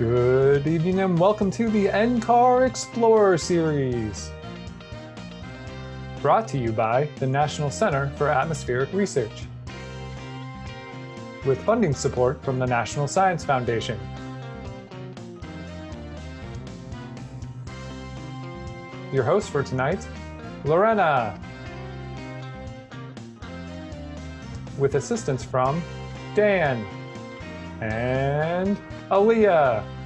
Good evening and welcome to the NCAR Explorer series. Brought to you by the National Center for Atmospheric Research. With funding support from the National Science Foundation. Your host for tonight, Lorena. With assistance from Dan and Aaliyah.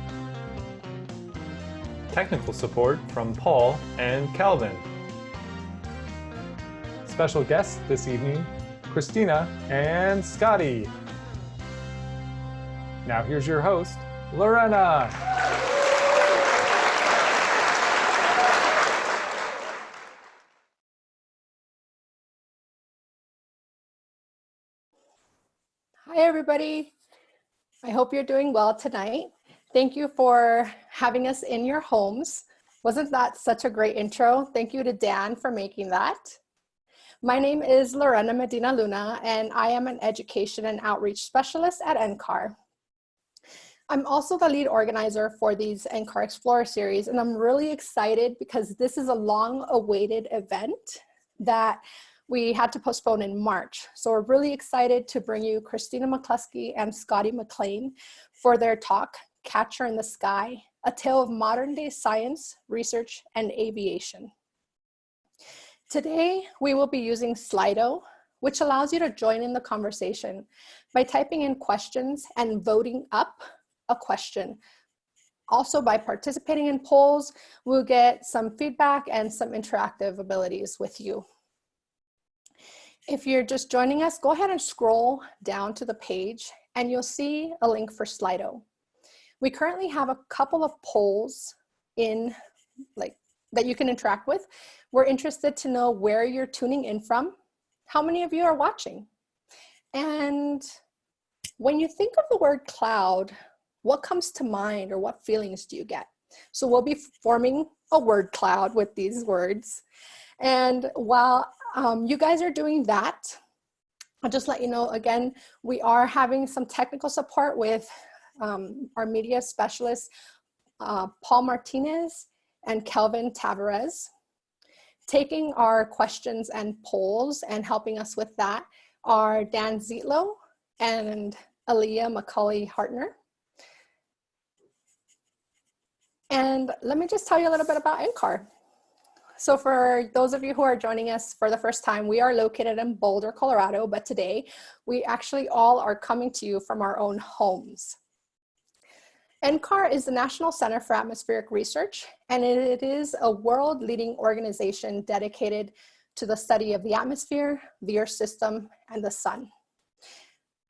Technical support from Paul and Calvin. Special guests this evening, Christina and Scotty. Now here's your host, Lorena. Hi, everybody. I hope you're doing well tonight. Thank you for having us in your homes. Wasn't that such a great intro? Thank you to Dan for making that. My name is Lorena Medina Luna, and I am an education and outreach specialist at NCAR. I'm also the lead organizer for these NCAR Explorer series, and I'm really excited because this is a long awaited event that we had to postpone in March. So we're really excited to bring you Christina McCluskey and Scotty McLean for their talk, Catcher in the Sky, a tale of modern day science, research, and aviation. Today, we will be using Slido, which allows you to join in the conversation by typing in questions and voting up a question. Also by participating in polls, we'll get some feedback and some interactive abilities with you. If you're just joining us, go ahead and scroll down to the page and you'll see a link for Slido. We currently have a couple of polls in like that you can interact with. We're interested to know where you're tuning in from, how many of you are watching. And when you think of the word cloud, what comes to mind or what feelings do you get? So we'll be forming a word cloud with these words. And while um, you guys are doing that. I'll just let you know again, we are having some technical support with um, our media specialists, uh, Paul Martinez and Kelvin Tavares. Taking our questions and polls and helping us with that are Dan Zietlow and Aaliyah McCauley Hartner. And let me just tell you a little bit about NCAR. So for those of you who are joining us for the first time, we are located in Boulder, Colorado, but today we actually all are coming to you from our own homes. NCAR is the National Center for Atmospheric Research, and it is a world-leading organization dedicated to the study of the atmosphere, the Earth system, and the sun.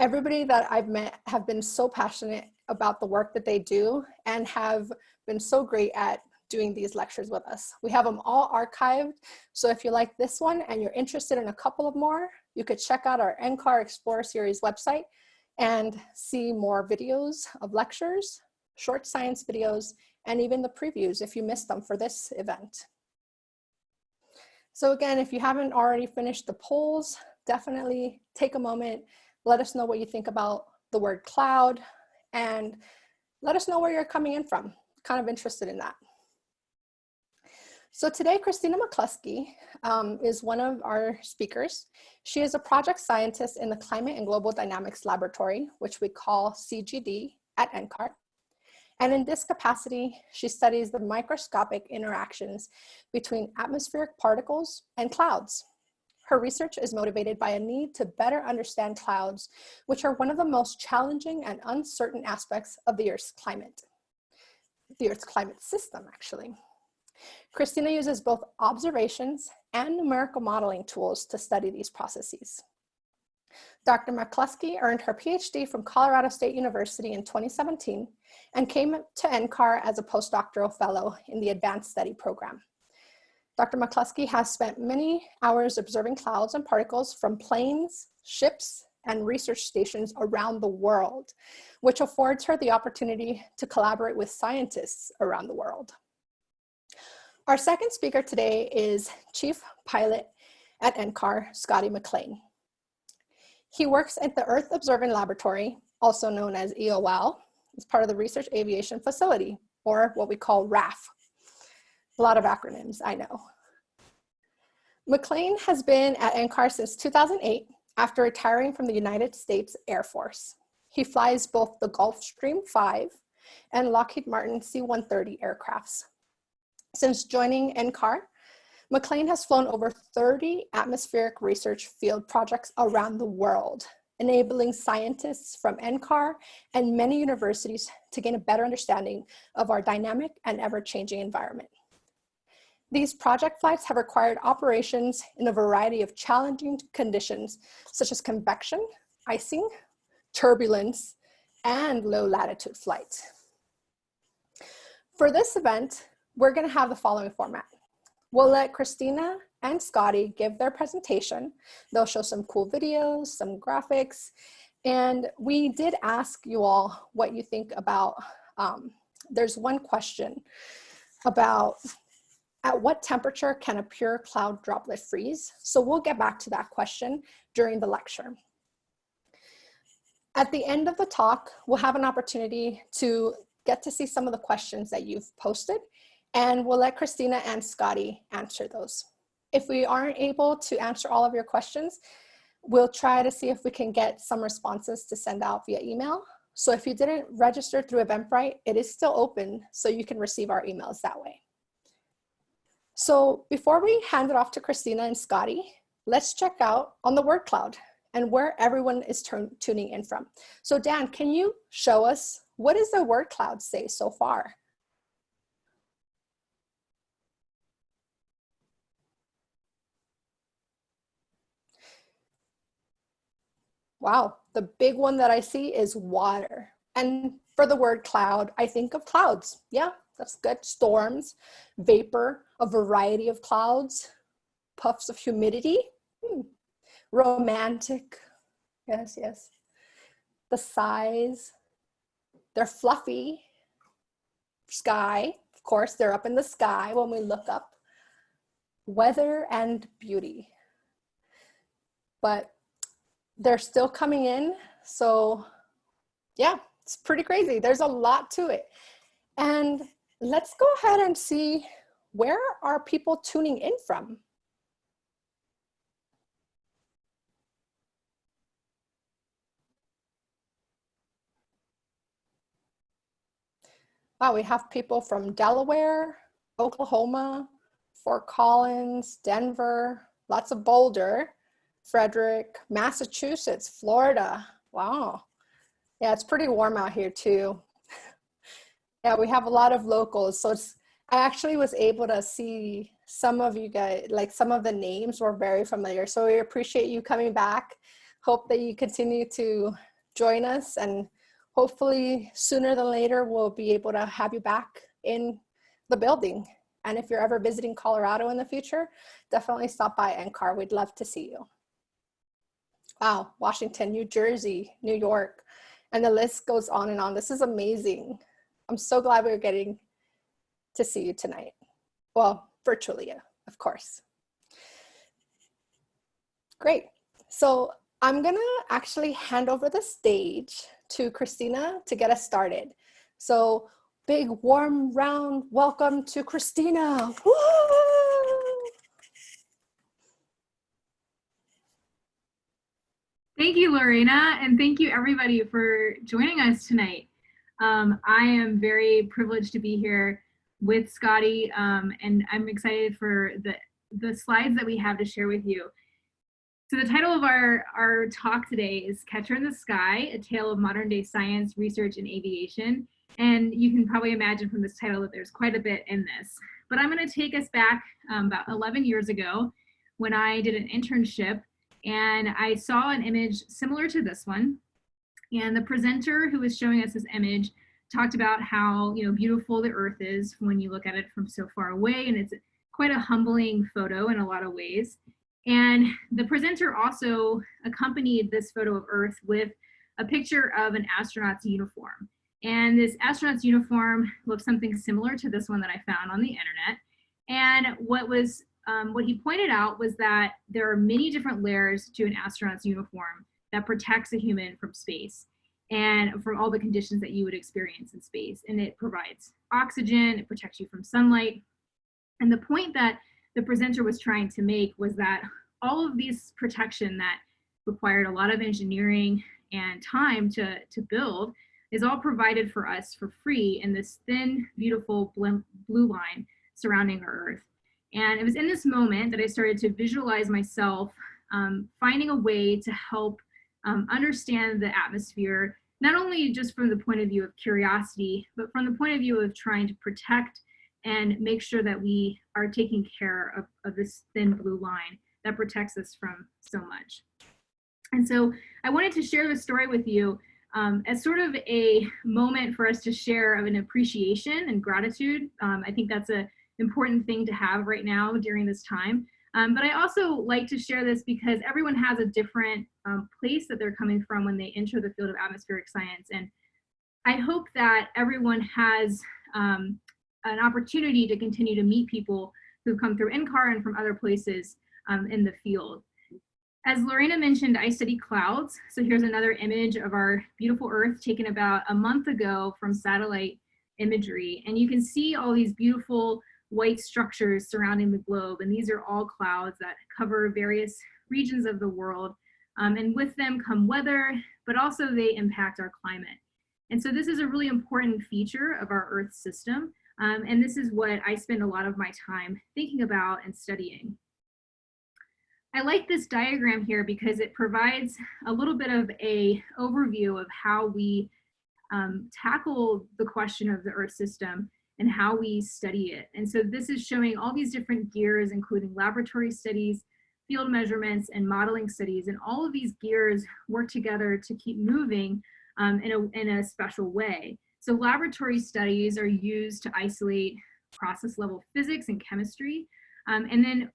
Everybody that I've met have been so passionate about the work that they do and have been so great at doing these lectures with us. We have them all archived. So if you like this one and you're interested in a couple of more, you could check out our NCAR Explorer Series website and see more videos of lectures, short science videos, and even the previews if you missed them for this event. So again, if you haven't already finished the polls, definitely take a moment, let us know what you think about the word cloud, and let us know where you're coming in from. Kind of interested in that. So today, Christina McCluskey um, is one of our speakers. She is a project scientist in the Climate and Global Dynamics Laboratory, which we call CGD at NCAR. And in this capacity, she studies the microscopic interactions between atmospheric particles and clouds. Her research is motivated by a need to better understand clouds, which are one of the most challenging and uncertain aspects of the Earth's climate, the Earth's climate system, actually. Christina uses both observations and numerical modeling tools to study these processes. Dr. McCluskey earned her PhD from Colorado State University in 2017 and came to NCAR as a postdoctoral fellow in the Advanced Study Program. Dr. McCluskey has spent many hours observing clouds and particles from planes, ships, and research stations around the world, which affords her the opportunity to collaborate with scientists around the world. Our second speaker today is Chief Pilot at NCAR, Scotty McLean. He works at the Earth Observing Laboratory, also known as EOL, is part of the Research Aviation Facility, or what we call RAF. A lot of acronyms, I know. McLean has been at NCAR since 2008 after retiring from the United States Air Force. He flies both the Gulfstream 5 and Lockheed Martin C-130 aircrafts. Since joining NCAR, McLean has flown over 30 atmospheric research field projects around the world, enabling scientists from NCAR and many universities to gain a better understanding of our dynamic and ever-changing environment. These project flights have required operations in a variety of challenging conditions, such as convection, icing, turbulence, and low latitude flight. For this event, we're gonna have the following format. We'll let Christina and Scotty give their presentation. They'll show some cool videos, some graphics, and we did ask you all what you think about, um, there's one question about at what temperature can a pure cloud droplet freeze? So we'll get back to that question during the lecture. At the end of the talk, we'll have an opportunity to get to see some of the questions that you've posted and we'll let Christina and Scotty answer those. If we aren't able to answer all of your questions, we'll try to see if we can get some responses to send out via email. So if you didn't register through Eventbrite, it is still open so you can receive our emails that way. So before we hand it off to Christina and Scotty, let's check out on the word cloud and where everyone is tuning in from. So Dan, can you show us what does the word cloud say so far? Wow, the big one that I see is water. And for the word cloud, I think of clouds. Yeah, that's good. Storms, vapor, a variety of clouds, puffs of humidity, hmm. romantic, yes, yes. The size, they're fluffy, sky, of course, they're up in the sky when we look up, weather and beauty. But they're still coming in, so yeah, it's pretty crazy. There's a lot to it. And let's go ahead and see where are people tuning in from? Wow, we have people from Delaware, Oklahoma, Fort Collins, Denver, lots of Boulder, Frederick, Massachusetts, Florida. Wow. Yeah, it's pretty warm out here too. yeah, we have a lot of locals. So it's, I actually was able to see some of you guys, like some of the names were very familiar. So we appreciate you coming back. Hope that you continue to join us and hopefully sooner than later, we'll be able to have you back in the building. And if you're ever visiting Colorado in the future, definitely stop by NCAR. We'd love to see you. Wow, Washington, New Jersey, New York, and the list goes on and on. This is amazing. I'm so glad we are getting to see you tonight. Well, virtually, of course. Great. So I'm gonna actually hand over the stage to Christina to get us started. So big warm round welcome to Christina. Woo! Thank you, Lorena, and thank you everybody for joining us tonight. Um, I am very privileged to be here with Scotty, um, and I'm excited for the, the slides that we have to share with you. So the title of our, our talk today is Catcher in the Sky, A Tale of Modern Day Science, Research, and Aviation. And you can probably imagine from this title that there's quite a bit in this. But I'm gonna take us back um, about 11 years ago when I did an internship and I saw an image similar to this one. And the presenter who was showing us this image talked about how you know beautiful the earth is when you look at it from so far away and it's quite a humbling photo in a lot of ways. And the presenter also accompanied this photo of earth with a picture of an astronaut's uniform. And this astronaut's uniform looks something similar to this one that I found on the internet. And what was um, what he pointed out was that there are many different layers to an astronaut's uniform that protects a human from space. and from all the conditions that you would experience in space. And it provides oxygen, it protects you from sunlight. And the point that the presenter was trying to make was that all of these protection that required a lot of engineering and time to, to build is all provided for us for free in this thin, beautiful blue line surrounding our Earth. And it was in this moment that I started to visualize myself um, finding a way to help um, understand the atmosphere, not only just from the point of view of curiosity, but from the point of view of trying to protect and make sure that we are taking care of, of this thin blue line that protects us from so much. And so I wanted to share this story with you um, as sort of a moment for us to share of an appreciation and gratitude. Um, I think that's an important thing to have right now during this time. Um, but I also like to share this because everyone has a different um, place that they're coming from when they enter the field of atmospheric science. And I hope that everyone has um, an opportunity to continue to meet people who've come through NCAR and from other places um, in the field. As Lorena mentioned, I study clouds. So here's another image of our beautiful Earth taken about a month ago from satellite imagery. And you can see all these beautiful white structures surrounding the globe. And these are all clouds that cover various regions of the world. Um, and with them come weather, but also they impact our climate. And so this is a really important feature of our Earth system. Um, and this is what I spend a lot of my time thinking about and studying. I like this diagram here because it provides a little bit of a overview of how we um, tackle the question of the Earth system and how we study it. And so this is showing all these different gears, including laboratory studies, field measurements, and modeling studies. And all of these gears work together to keep moving um, in, a, in a special way. So laboratory studies are used to isolate process level physics and chemistry. Um, and then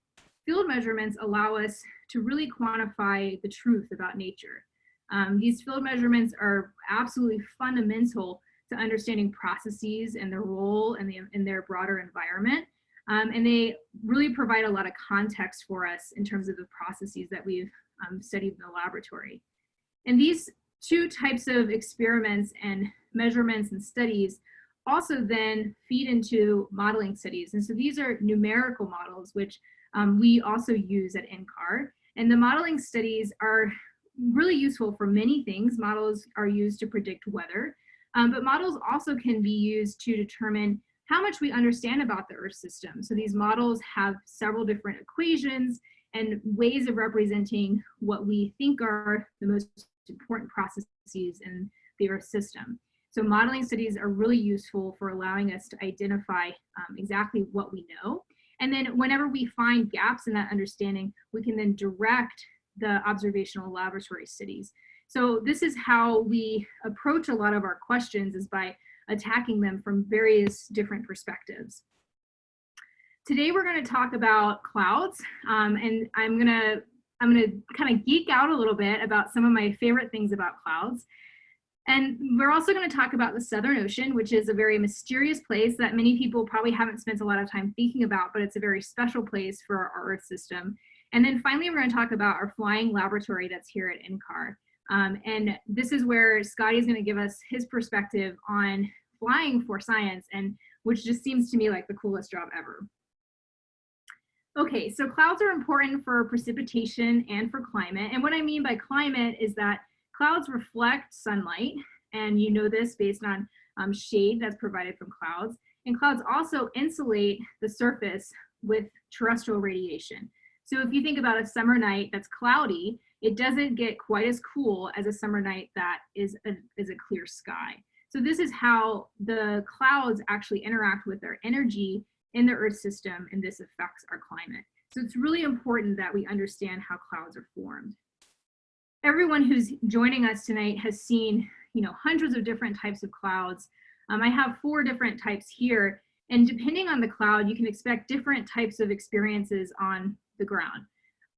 field measurements allow us to really quantify the truth about nature. Um, these field measurements are absolutely fundamental to understanding processes and their role in, the, in their broader environment. Um, and they really provide a lot of context for us in terms of the processes that we've um, studied in the laboratory. And these two types of experiments and measurements and studies also then feed into modeling studies. And so these are numerical models, which um, we also use at NCAR. And the modeling studies are really useful for many things. Models are used to predict weather, um, but models also can be used to determine how much we understand about the Earth system. So these models have several different equations and ways of representing what we think are the most important processes in the Earth system. So modeling studies are really useful for allowing us to identify um, exactly what we know and then whenever we find gaps in that understanding, we can then direct the observational laboratory studies. So this is how we approach a lot of our questions is by attacking them from various different perspectives. Today we're going to talk about clouds um, and I'm going to I'm going to kind of geek out a little bit about some of my favorite things about clouds. And we're also going to talk about the Southern Ocean, which is a very mysterious place that many people probably haven't spent a lot of time thinking about, but it's a very special place for our Earth system. And then finally, we're going to talk about our flying laboratory that's here at NCAR. Um, and this is where Scotty is going to give us his perspective on flying for science, and which just seems to me like the coolest job ever. Okay, so clouds are important for precipitation and for climate. And what I mean by climate is that Clouds reflect sunlight, and you know this based on um, shade that's provided from clouds. And clouds also insulate the surface with terrestrial radiation. So if you think about a summer night that's cloudy, it doesn't get quite as cool as a summer night that is a, is a clear sky. So this is how the clouds actually interact with our energy in the Earth system, and this affects our climate. So it's really important that we understand how clouds are formed everyone who's joining us tonight has seen, you know, hundreds of different types of clouds. Um, I have four different types here, and depending on the cloud, you can expect different types of experiences on the ground.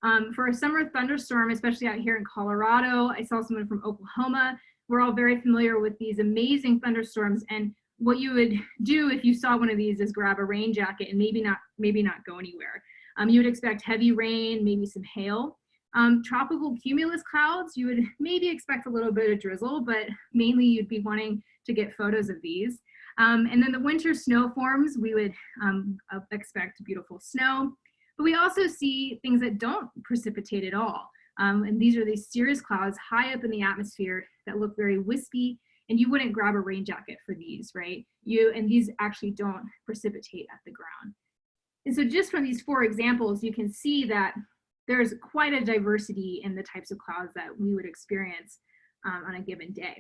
Um, for a summer thunderstorm, especially out here in Colorado, I saw someone from Oklahoma. We're all very familiar with these amazing thunderstorms, and what you would do if you saw one of these is grab a rain jacket and maybe not maybe not go anywhere. Um, you would expect heavy rain, maybe some hail. Um, tropical cumulus clouds, you would maybe expect a little bit of drizzle, but mainly you'd be wanting to get photos of these. Um, and then the winter snow forms, we would um, uh, expect beautiful snow. But we also see things that don't precipitate at all. Um, and these are these cirrus clouds high up in the atmosphere that look very wispy and you wouldn't grab a rain jacket for these, right? You And these actually don't precipitate at the ground. And so just from these four examples, you can see that there's quite a diversity in the types of clouds that we would experience um, on a given day.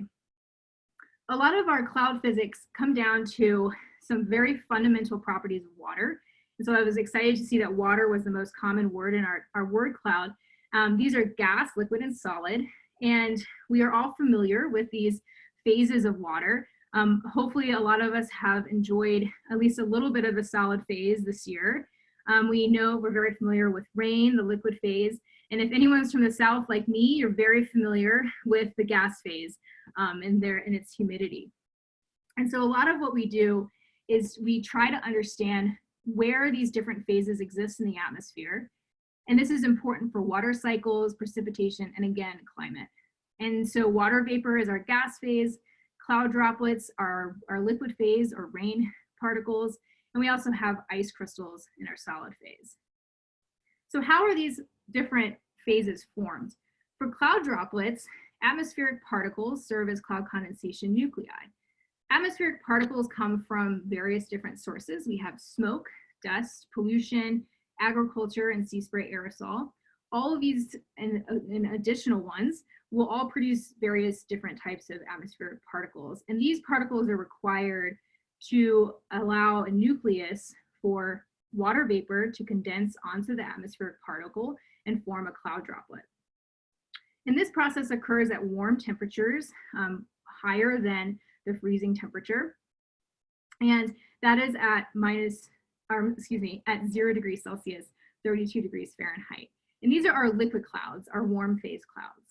A lot of our cloud physics come down to some very fundamental properties of water. And so I was excited to see that water was the most common word in our, our word cloud. Um, these are gas, liquid, and solid. And we are all familiar with these phases of water. Um, hopefully a lot of us have enjoyed at least a little bit of the solid phase this year. Um, we know we're very familiar with rain, the liquid phase, and if anyone's from the South like me, you're very familiar with the gas phase um, and, their, and its humidity. And so a lot of what we do is we try to understand where these different phases exist in the atmosphere. And this is important for water cycles, precipitation, and again, climate. And so water vapor is our gas phase, cloud droplets are our liquid phase or rain particles, and we also have ice crystals in our solid phase. So how are these different phases formed? For cloud droplets, atmospheric particles serve as cloud condensation nuclei. Atmospheric particles come from various different sources. We have smoke, dust, pollution, agriculture, and sea spray aerosol. All of these and, and additional ones will all produce various different types of atmospheric particles. And these particles are required to allow a nucleus for water vapor to condense onto the atmospheric particle and form a cloud droplet. And this process occurs at warm temperatures, um, higher than the freezing temperature. And that is at minus, um, excuse me, at zero degrees Celsius, 32 degrees Fahrenheit. And these are our liquid clouds, our warm phase clouds.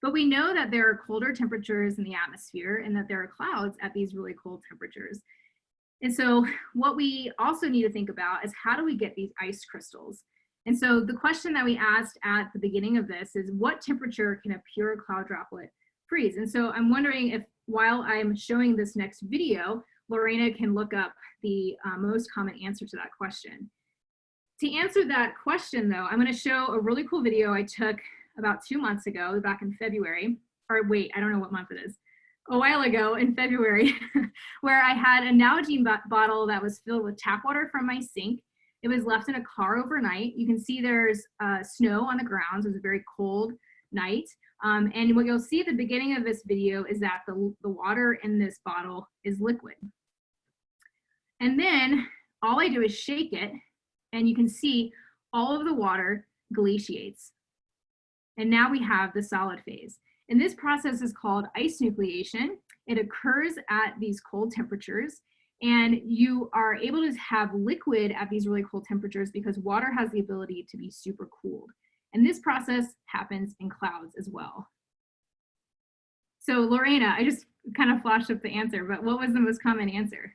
But we know that there are colder temperatures in the atmosphere and that there are clouds at these really cold temperatures. And so what we also need to think about is how do we get these ice crystals? And so the question that we asked at the beginning of this is what temperature can a pure cloud droplet freeze? And so I'm wondering if while I'm showing this next video, Lorena can look up the uh, most common answer to that question. To answer that question though, I'm gonna show a really cool video I took about two months ago, back in February, or wait, I don't know what month it is, a while ago in February, where I had a Nalgene bottle that was filled with tap water from my sink. It was left in a car overnight. You can see there's uh, snow on the ground. So it was a very cold night. Um, and what you'll see at the beginning of this video is that the, the water in this bottle is liquid. And then all I do is shake it and you can see all of the water glaciates. And now we have the solid phase. And this process is called ice nucleation. It occurs at these cold temperatures and you are able to have liquid at these really cold temperatures because water has the ability to be super cooled. And this process happens in clouds as well. So Lorena, I just kind of flashed up the answer, but what was the most common answer?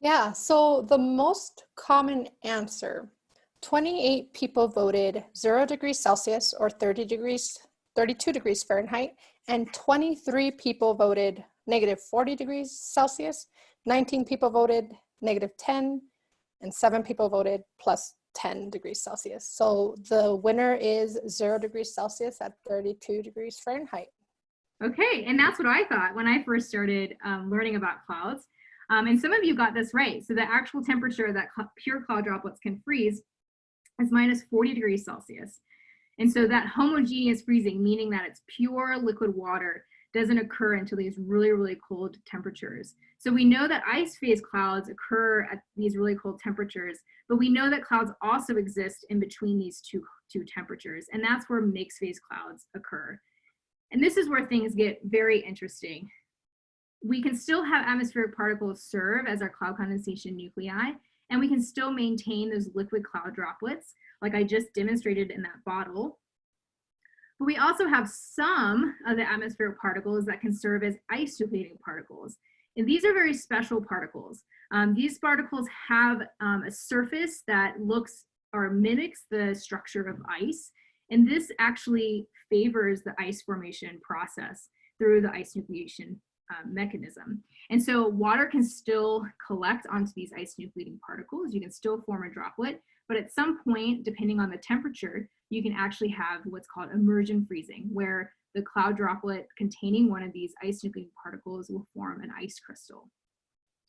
Yeah, so the most common answer 28 people voted 0 degrees Celsius or 30 degrees, 32 degrees Fahrenheit, and 23 people voted negative 40 degrees Celsius, 19 people voted negative 10, and seven people voted plus 10 degrees Celsius. So the winner is 0 degrees Celsius at 32 degrees Fahrenheit. Okay, and that's what I thought when I first started um, learning about clouds. Um, and some of you got this right. So the actual temperature that pure cloud droplets can freeze is minus 40 degrees Celsius. And so that homogeneous freezing, meaning that it's pure liquid water, doesn't occur until these really, really cold temperatures. So we know that ice phase clouds occur at these really cold temperatures, but we know that clouds also exist in between these two, two temperatures, and that's where mixed phase clouds occur. And this is where things get very interesting. We can still have atmospheric particles serve as our cloud condensation nuclei, and we can still maintain those liquid cloud droplets like I just demonstrated in that bottle. But we also have some of the atmospheric particles that can serve as ice nucleating particles. And these are very special particles. Um, these particles have um, a surface that looks or mimics the structure of ice. And this actually favors the ice formation process through the ice nucleation uh, mechanism. And so water can still collect onto these ice nucleating particles. You can still form a droplet, but at some point, depending on the temperature, you can actually have what's called immersion freezing, where the cloud droplet containing one of these ice nucleating particles will form an ice crystal.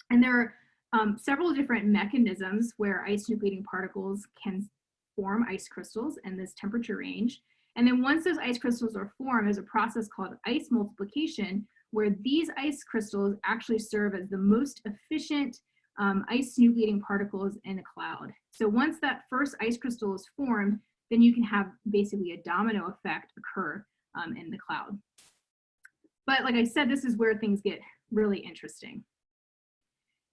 And there are um, several different mechanisms where ice nucleating particles can form ice crystals in this temperature range. And then once those ice crystals are formed, there's a process called ice multiplication, where these ice crystals actually serve as the most efficient um, ice nucleating particles in a cloud. So once that first ice crystal is formed, then you can have basically a domino effect occur um, in the cloud. But like I said, this is where things get really interesting.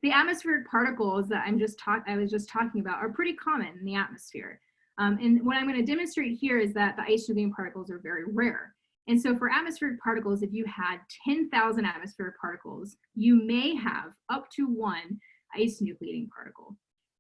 The atmospheric particles that I'm just talking I was just talking about are pretty common in the atmosphere. Um, and what I'm going to demonstrate here is that the ice nucleating particles are very rare. And so for atmospheric particles, if you had 10,000 atmospheric particles, you may have up to one ice nucleating particle.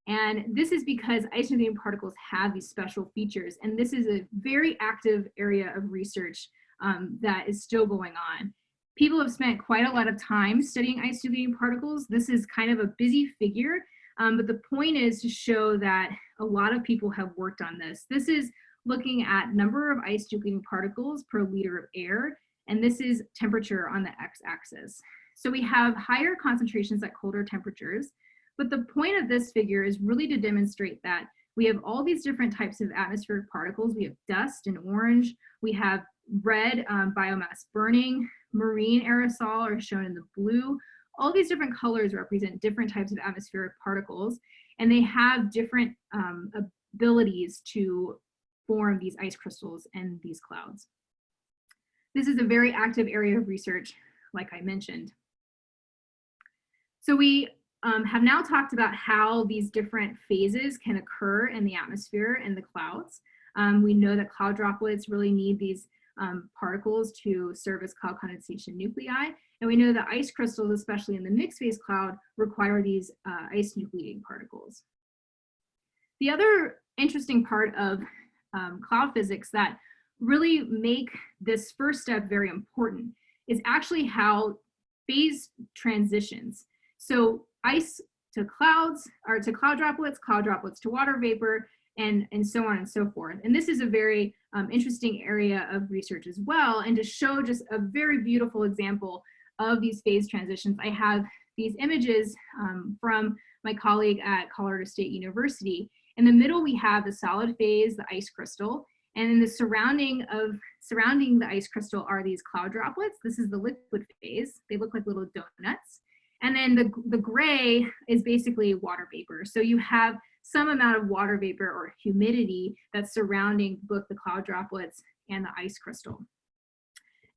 And this is because ice nucleating particles have these special features. And this is a very active area of research um, that is still going on. People have spent quite a lot of time studying ice nucleating particles. This is kind of a busy figure, um, but the point is to show that a lot of people have worked on this. This is looking at number of ice nucleating particles per liter of air, and this is temperature on the x-axis. So we have higher concentrations at colder temperatures, but the point of this figure is really to demonstrate that we have all these different types of atmospheric particles. We have dust and orange. We have red um, biomass burning. Marine aerosol are shown in the blue. All these different colors represent different types of atmospheric particles, and they have different um, abilities to form these ice crystals and these clouds. This is a very active area of research, like I mentioned. So we um, have now talked about how these different phases can occur in the atmosphere and the clouds. Um, we know that cloud droplets really need these um, particles to serve as cloud condensation nuclei. And we know that ice crystals, especially in the mixed phase cloud, require these uh, ice nucleating particles. The other interesting part of um, cloud physics that really make this first step very important is actually how phase transitions. So ice to clouds, or to cloud droplets, cloud droplets to water vapor, and, and so on and so forth. And this is a very um, interesting area of research as well. And to show just a very beautiful example of these phase transitions, I have these images um, from my colleague at Colorado State University. In the middle, we have the solid phase, the ice crystal, and in the surrounding of surrounding the ice crystal are these cloud droplets. This is the liquid phase. They look like little donuts. And then the, the gray is basically water vapor. So you have some amount of water vapor or humidity that's surrounding both the cloud droplets and the ice crystal.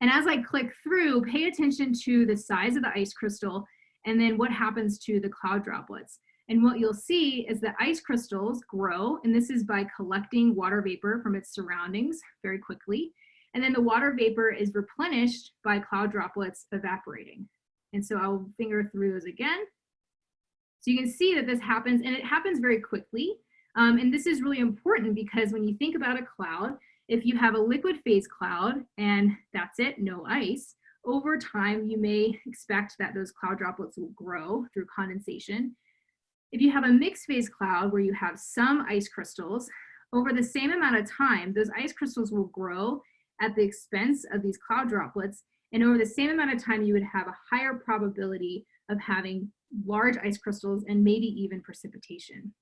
And as I click through, pay attention to the size of the ice crystal and then what happens to the cloud droplets. And what you'll see is that ice crystals grow, and this is by collecting water vapor from its surroundings very quickly. And then the water vapor is replenished by cloud droplets evaporating. And so I'll finger through those again. So you can see that this happens, and it happens very quickly. Um, and this is really important because when you think about a cloud, if you have a liquid phase cloud and that's it, no ice, over time you may expect that those cloud droplets will grow through condensation if you have a mixed phase cloud where you have some ice crystals, over the same amount of time, those ice crystals will grow at the expense of these cloud droplets. And over the same amount of time, you would have a higher probability of having large ice crystals and maybe even precipitation.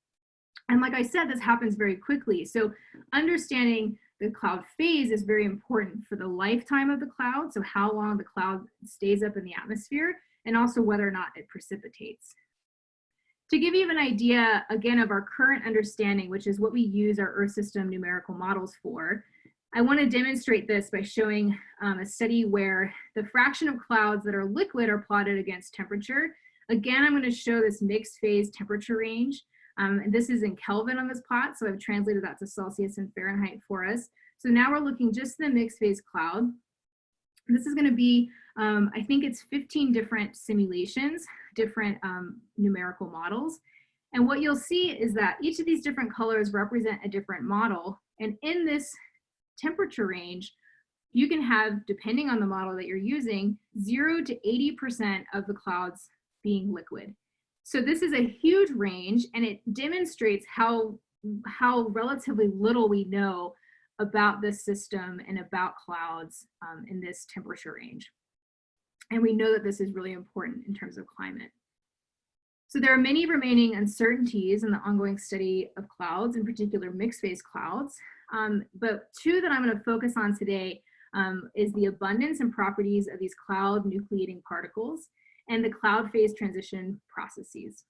And like I said, this happens very quickly. So understanding the cloud phase is very important for the lifetime of the cloud. So how long the cloud stays up in the atmosphere and also whether or not it precipitates. To give you an idea, again, of our current understanding, which is what we use our Earth system numerical models for, I want to demonstrate this by showing um, a study where the fraction of clouds that are liquid are plotted against temperature. Again, I'm going to show this mixed phase temperature range. Um, and this is in Kelvin on this plot, so I've translated that to Celsius and Fahrenheit for us. So now we're looking just the mixed phase cloud. This is going to be um, I think it's 15 different simulations, different um, numerical models. And what you'll see is that each of these different colors represent a different model. And in this temperature range, you can have, depending on the model that you're using, zero to 80% of the clouds being liquid. So this is a huge range and it demonstrates how, how relatively little we know about this system and about clouds um, in this temperature range. And we know that this is really important in terms of climate. So there are many remaining uncertainties in the ongoing study of clouds, in particular mixed phase clouds. Um, but two that I'm going to focus on today um, is the abundance and properties of these cloud nucleating particles and the cloud phase transition processes.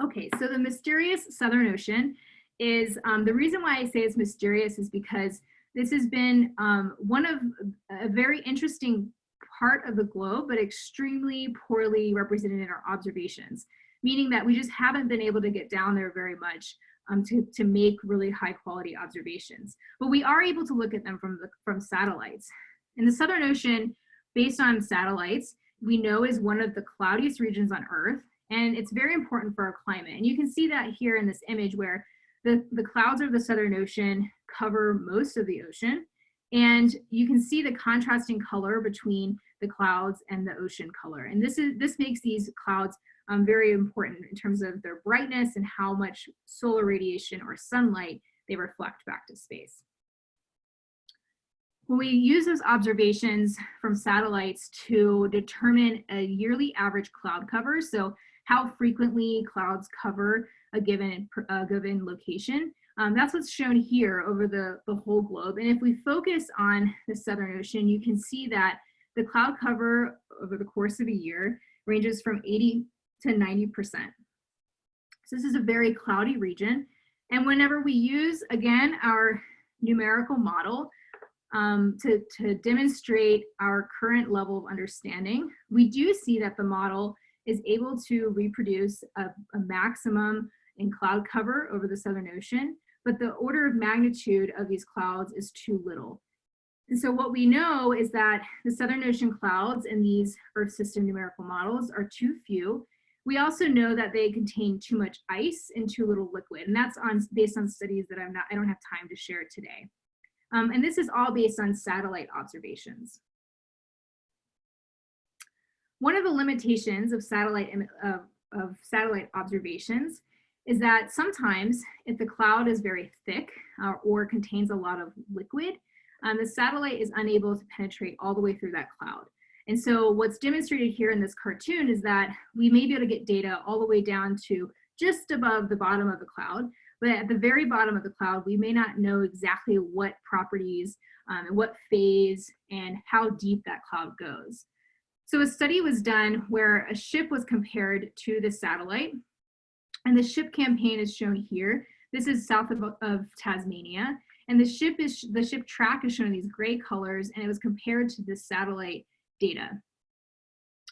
Okay, so the mysterious Southern Ocean is, um, the reason why I say it's mysterious is because this has been um, one of a very interesting part of the globe, but extremely poorly represented in our observations, meaning that we just haven't been able to get down there very much um, to, to make really high quality observations. But we are able to look at them from, the, from satellites. In the Southern Ocean, based on satellites, we know is one of the cloudiest regions on Earth, and it's very important for our climate. And you can see that here in this image where the, the clouds of the Southern Ocean cover most of the ocean. And you can see the contrasting color between the clouds and the ocean color. And this is this makes these clouds um, very important in terms of their brightness and how much solar radiation or sunlight they reflect back to space. When we use those observations from satellites to determine a yearly average cloud cover, so how frequently clouds cover a given, a given location, um, that's what's shown here over the, the whole globe. And if we focus on the Southern Ocean, you can see that the cloud cover over the course of a year ranges from 80 to 90%. So this is a very cloudy region. And whenever we use, again, our numerical model um, to, to demonstrate our current level of understanding, we do see that the model is able to reproduce a, a maximum in cloud cover over the Southern Ocean, but the order of magnitude of these clouds is too little. And so what we know is that the Southern Ocean clouds in these Earth system numerical models are too few. We also know that they contain too much ice and too little liquid, and that's on based on studies that I'm not, I don't have time to share today. Um, and this is all based on satellite observations. One of the limitations of satellite, of, of satellite observations is that sometimes if the cloud is very thick uh, or contains a lot of liquid, um, the satellite is unable to penetrate all the way through that cloud. And so what's demonstrated here in this cartoon is that we may be able to get data all the way down to just above the bottom of the cloud, but at the very bottom of the cloud, we may not know exactly what properties um, and what phase and how deep that cloud goes. So a study was done where a ship was compared to the satellite and the ship campaign is shown here. This is south of, of Tasmania and the ship is the ship track is shown in these gray colors and it was compared to the satellite data.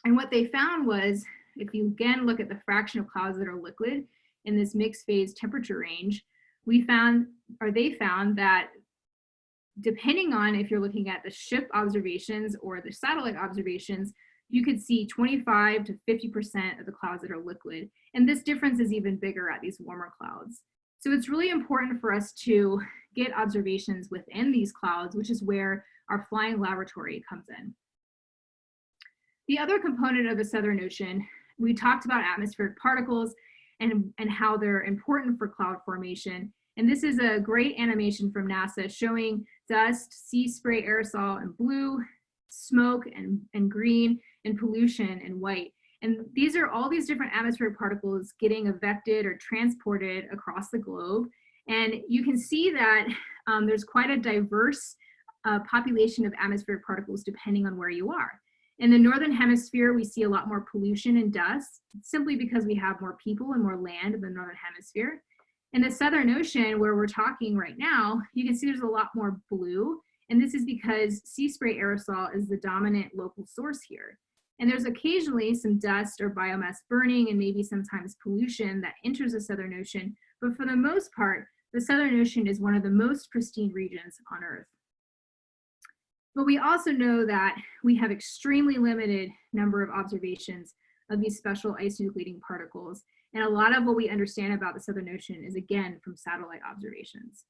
And what they found was, if you again look at the fraction of clouds that are liquid in this mixed phase temperature range, we found, or they found that depending on if you're looking at the ship observations or the satellite observations, you could see 25 to 50% of the clouds that are liquid. And this difference is even bigger at these warmer clouds. So it's really important for us to get observations within these clouds, which is where our flying laboratory comes in. The other component of the Southern Ocean, we talked about atmospheric particles and, and how they're important for cloud formation. And this is a great animation from NASA showing dust, sea spray aerosol in blue, smoke and, and green, and pollution in white. And these are all these different atmospheric particles getting advected or transported across the globe. And you can see that um, there's quite a diverse uh, population of atmospheric particles depending on where you are. In the Northern hemisphere, we see a lot more pollution and dust simply because we have more people and more land in the Northern hemisphere. In the Southern Ocean, where we're talking right now, you can see there's a lot more blue. And this is because sea spray aerosol is the dominant local source here. And there's occasionally some dust or biomass burning and maybe sometimes pollution that enters the Southern Ocean. But for the most part, the Southern Ocean is one of the most pristine regions on Earth. But we also know that we have extremely limited number of observations of these special ice nucleating particles. And a lot of what we understand about the Southern Ocean is again from satellite observations.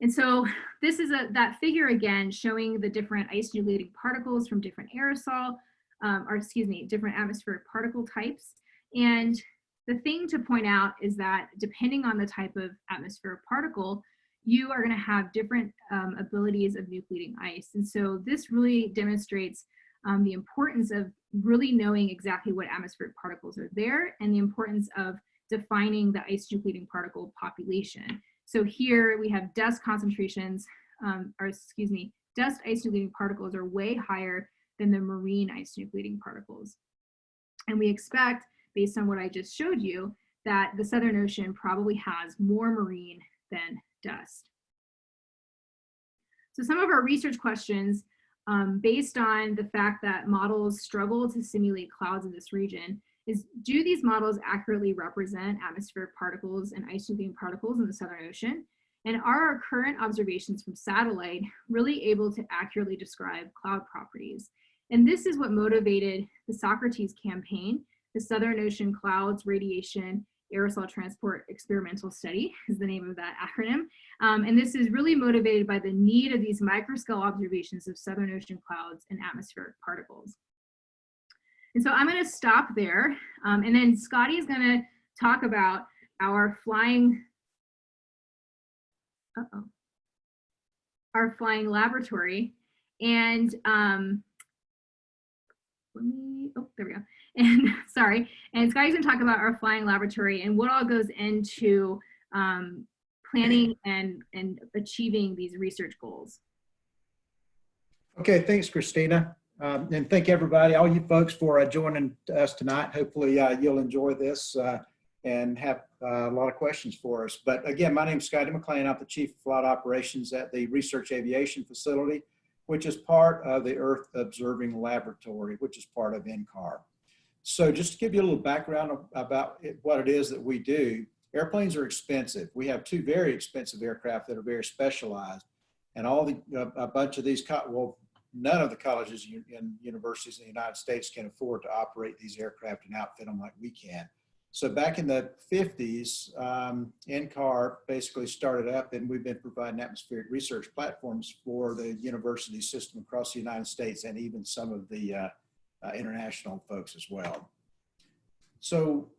And so this is a, that figure again showing the different ice nucleating particles from different aerosol, um, or excuse me, different atmospheric particle types. And the thing to point out is that depending on the type of atmospheric particle, you are going to have different um, abilities of nucleating ice. And so this really demonstrates um, the importance of really knowing exactly what atmospheric particles are there and the importance of defining the ice nucleating particle population. So here we have dust concentrations, um, or excuse me, dust ice nucleating particles are way higher than the marine ice nucleating particles. And we expect, based on what I just showed you, that the Southern Ocean probably has more marine than dust. So some of our research questions, um, based on the fact that models struggle to simulate clouds in this region, is do these models accurately represent atmospheric particles and ice nucleating particles in the Southern Ocean? And are our current observations from satellite really able to accurately describe cloud properties? And this is what motivated the Socrates campaign, the Southern Ocean Clouds Radiation Aerosol Transport Experimental Study is the name of that acronym. Um, and this is really motivated by the need of these microscale observations of Southern Ocean clouds and atmospheric particles. And so I'm gonna stop there. Um, and then Scotty is gonna talk about our flying, uh-oh, our flying laboratory. And um, let me, oh, there we go. And sorry, and Scotty's gonna talk about our flying laboratory and what all goes into um, planning and, and achieving these research goals. Okay, thanks, Christina. Um, and thank everybody, all you folks for uh, joining us tonight. Hopefully uh, you'll enjoy this uh, and have uh, a lot of questions for us. But again, my name is Scotty McLean. I'm the Chief of Flight Operations at the Research Aviation Facility, which is part of the Earth Observing Laboratory, which is part of NCAR. So just to give you a little background about it, what it is that we do, airplanes are expensive. We have two very expensive aircraft that are very specialized. And all the, a bunch of these, well, none of the colleges and universities in the United States can afford to operate these aircraft and outfit them like we can. So back in the 50s, um, NCAR basically started up and we've been providing atmospheric research platforms for the university system across the United States and even some of the uh, uh, international folks as well. So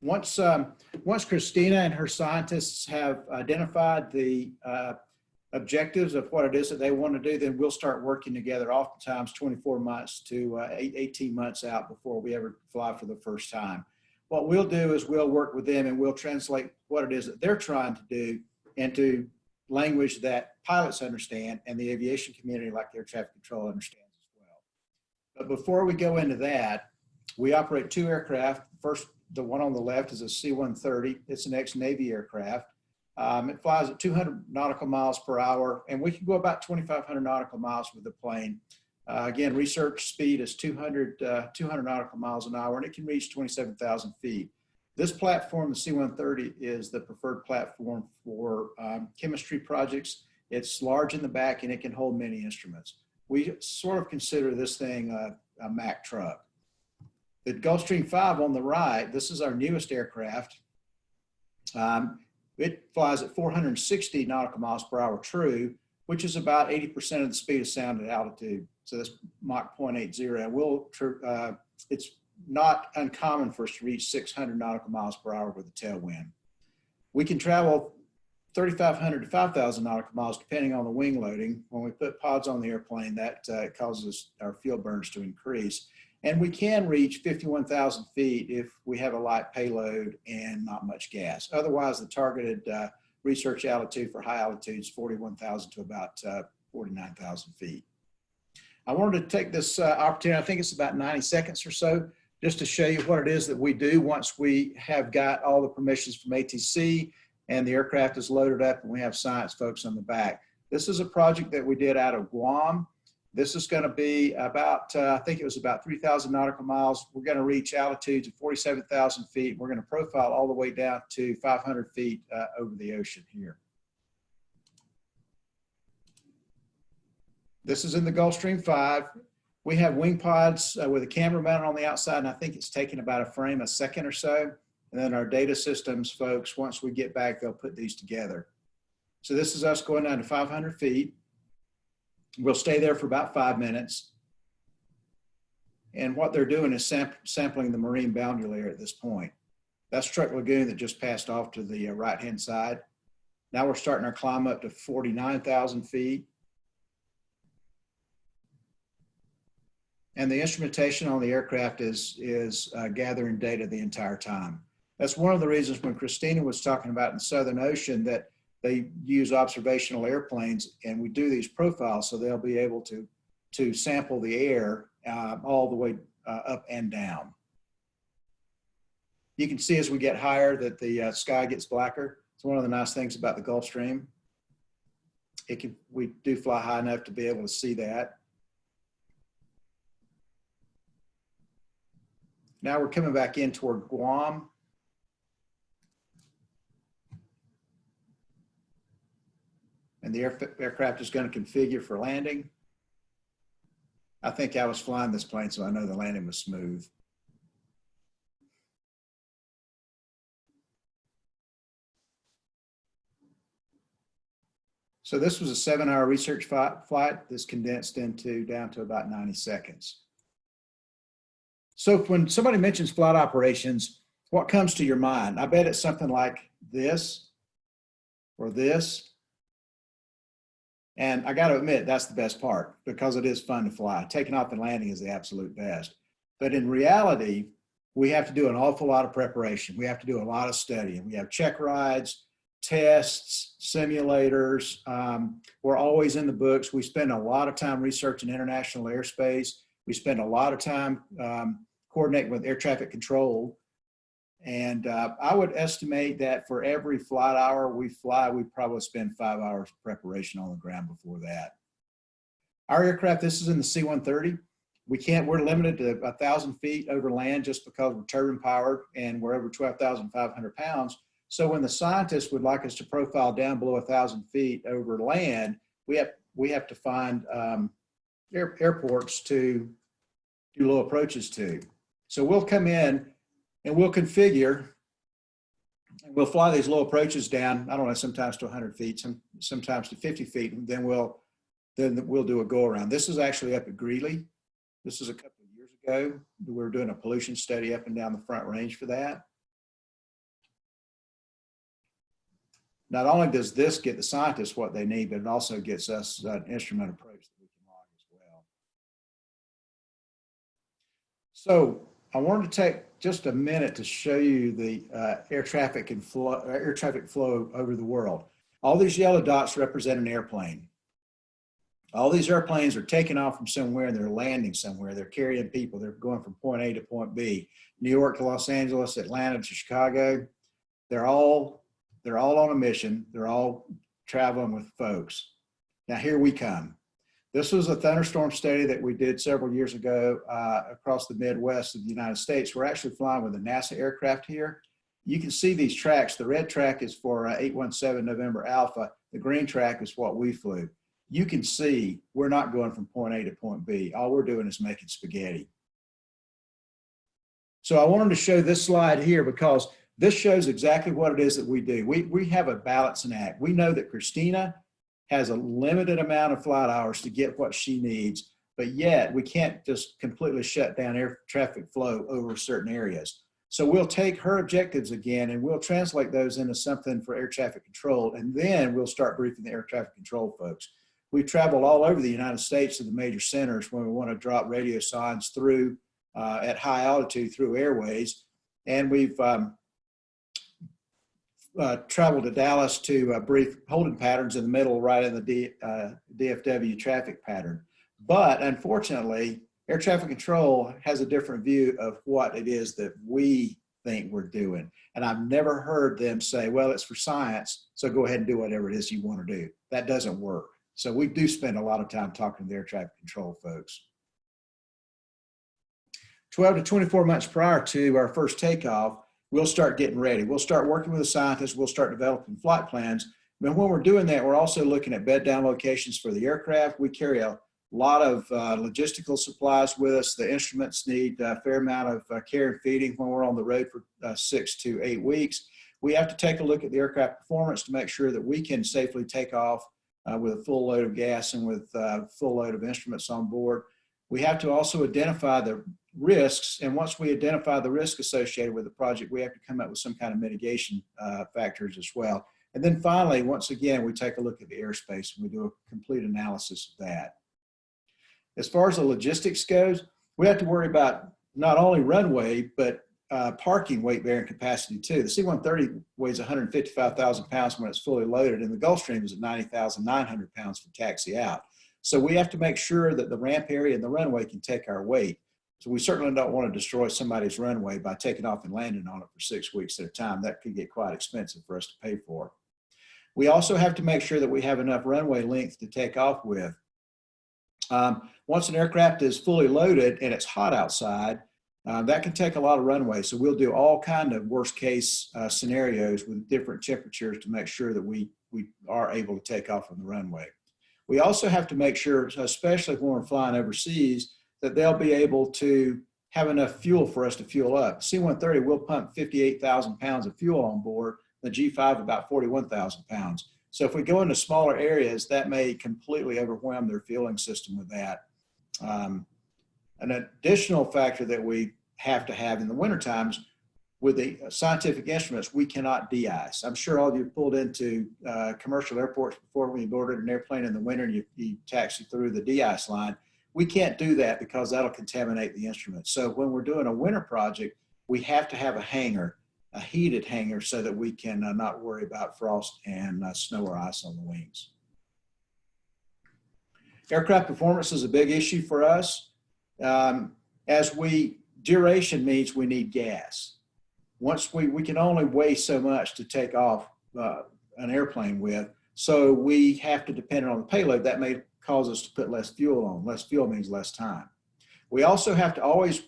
once, um, once Christina and her scientists have identified the uh, objectives of what it is that they want to do, then we'll start working together oftentimes 24 months to uh, 18 months out before we ever fly for the first time. What we'll do is we'll work with them and we'll translate what it is that they're trying to do into language that pilots understand and the aviation community like air traffic control understands as well. But before we go into that, we operate two aircraft. First, the one on the left is a C-130. It's an ex-Navy aircraft. Um, it flies at 200 nautical miles per hour, and we can go about 2,500 nautical miles with the plane. Uh, again, research speed is 200, uh, 200 nautical miles an hour, and it can reach 27,000 feet. This platform, the C-130, is the preferred platform for um, chemistry projects. It's large in the back, and it can hold many instruments. We sort of consider this thing a, a Mack truck. The Gulfstream 5 on the right, this is our newest aircraft. Um, it flies at 460 nautical miles per hour true, which is about 80% of the speed of sound at altitude. So that's Mach 0.80. We'll, uh, it's not uncommon for us to reach 600 nautical miles per hour with a tailwind. We can travel 3,500 to 5,000 nautical miles depending on the wing loading. When we put pods on the airplane, that uh, causes our fuel burns to increase. And we can reach 51,000 feet if we have a light payload and not much gas. Otherwise, the targeted uh, research altitude for high altitudes 41,000 to about uh, 49,000 feet. I wanted to take this uh, opportunity, I think it's about 90 seconds or so, just to show you what it is that we do once we have got all the permissions from ATC and the aircraft is loaded up and we have science folks on the back. This is a project that we did out of Guam. This is going to be about, uh, I think it was about 3,000 nautical miles. We're going to reach altitudes of 47,000 feet. We're going to profile all the way down to 500 feet uh, over the ocean here. This is in the Gulfstream 5. We have wing pods uh, with a camera mounted on the outside, and I think it's taking about a frame a second or so. And then our data systems folks, once we get back, they'll put these together. So this is us going down to 500 feet. We'll stay there for about five minutes. And what they're doing is sam sampling the marine boundary layer at this point. That's Truk Lagoon that just passed off to the uh, right-hand side. Now we're starting our climb up to 49,000 feet. And the instrumentation on the aircraft is, is uh, gathering data the entire time. That's one of the reasons when Christina was talking about in the Southern Ocean that they use observational airplanes and we do these profiles so they'll be able to, to sample the air uh, all the way uh, up and down. You can see as we get higher that the uh, sky gets blacker. It's one of the nice things about the Gulfstream. It can, we do fly high enough to be able to see that. Now we're coming back in toward Guam. And the air, aircraft is going to configure for landing. I think I was flying this plane, so I know the landing was smooth. So this was a seven hour research flight that's condensed into down to about 90 seconds. So when somebody mentions flight operations, what comes to your mind? I bet it's something like this or this. And I got to admit, that's the best part because it is fun to fly. Taking off and landing is the absolute best. But in reality, we have to do an awful lot of preparation. We have to do a lot of studying. We have check rides, tests, simulators. Um, we're always in the books. We spend a lot of time researching international airspace. We spend a lot of time um, coordinating with air traffic control. And uh, I would estimate that for every flight hour we fly, we probably spend five hours preparation on the ground before that. Our aircraft, this is in the C-130. We can't, we're limited to a thousand feet over land just because we're turbine powered and we're over 12,500 pounds. So when the scientists would like us to profile down below a thousand feet over land, we have, we have to find um, air, airports to do low approaches to. So we'll come in and we'll configure and we'll fly these low approaches down, I don't know, sometimes to 100 feet, some, sometimes to 50 feet, and then we'll, then we'll do a go around. This is actually up at Greeley. This is a couple of years ago. We were doing a pollution study up and down the front range for that. Not only does this get the scientists what they need, but it also gets us an instrument approach that we can log as well. So I wanted to take just a minute to show you the uh, air traffic and flow, air traffic flow over the world. All these yellow dots represent an airplane. All these airplanes are taking off from somewhere and they're landing somewhere. They're carrying people. They're going from point A to point B. New York to Los Angeles, Atlanta to Chicago. They're all they're all on a mission. They're all traveling with folks. Now here we come. This was a thunderstorm study that we did several years ago uh, across the Midwest of the United States. We're actually flying with a NASA aircraft here. You can see these tracks. The red track is for uh, 817 November Alpha. The green track is what we flew. You can see we're not going from point A to point B. All we're doing is making spaghetti. So I wanted to show this slide here because this shows exactly what it is that we do. We, we have a balancing act. We know that Christina has a limited amount of flight hours to get what she needs, but yet we can't just completely shut down air traffic flow over certain areas. So we'll take her objectives again and we'll translate those into something for air traffic control and then we'll start briefing the air traffic control folks. We've traveled all over the United States to the major centers when we want to drop radiosondes through uh, at high altitude through airways. And we've um, uh, traveled to Dallas to uh, brief holding patterns in the middle, right in the D, uh, DFW traffic pattern. But unfortunately, air traffic control has a different view of what it is that we think we're doing. And I've never heard them say, well, it's for science, so go ahead and do whatever it is you want to do. That doesn't work. So we do spend a lot of time talking to the air traffic control folks. 12 to 24 months prior to our first takeoff, we'll start getting ready. We'll start working with the scientists. We'll start developing flight plans. But when we're doing that, we're also looking at bed down locations for the aircraft. We carry a, lot of uh, logistical supplies with us. The instruments need a fair amount of uh, care and feeding when we're on the road for uh, six to eight weeks. We have to take a look at the aircraft performance to make sure that we can safely take off uh, with a full load of gas and with uh, full load of instruments on board. We have to also identify the risks. And once we identify the risk associated with the project, we have to come up with some kind of mitigation uh, factors as well. And then finally, once again, we take a look at the airspace and we do a complete analysis of that. As far as the logistics goes, we have to worry about not only runway, but uh, parking weight bearing capacity too. The C-130 weighs 155,000 pounds when it's fully loaded and the Gulfstream is at 90,900 pounds for taxi out. So we have to make sure that the ramp area and the runway can take our weight. So we certainly don't want to destroy somebody's runway by taking off and landing on it for six weeks at a time. That could get quite expensive for us to pay for. We also have to make sure that we have enough runway length to take off with. Um, once an aircraft is fully loaded and it's hot outside, uh, that can take a lot of runway. So we'll do all kind of worst case uh, scenarios with different temperatures to make sure that we, we are able to take off on the runway. We also have to make sure, especially when we're flying overseas, that they'll be able to have enough fuel for us to fuel up. C-130 will pump 58,000 pounds of fuel on board, the G5 about 41,000 pounds. So if we go into smaller areas, that may completely overwhelm their fueling system with that. Um, an additional factor that we have to have in the winter times with the scientific instruments, we cannot de-ice. I'm sure all of you pulled into uh, commercial airports before when you boarded an airplane in the winter and you, you taxi through the de-ice line. We can't do that because that'll contaminate the instrument. So when we're doing a winter project, we have to have a hangar, a heated hangar so that we can uh, not worry about frost and uh, snow or ice on the wings. Aircraft performance is a big issue for us. Um, as we, duration means we need gas. Once we, we can only weigh so much to take off uh, an airplane with, so we have to depend on the payload. That may cause us to put less fuel on. Less fuel means less time. We also have to always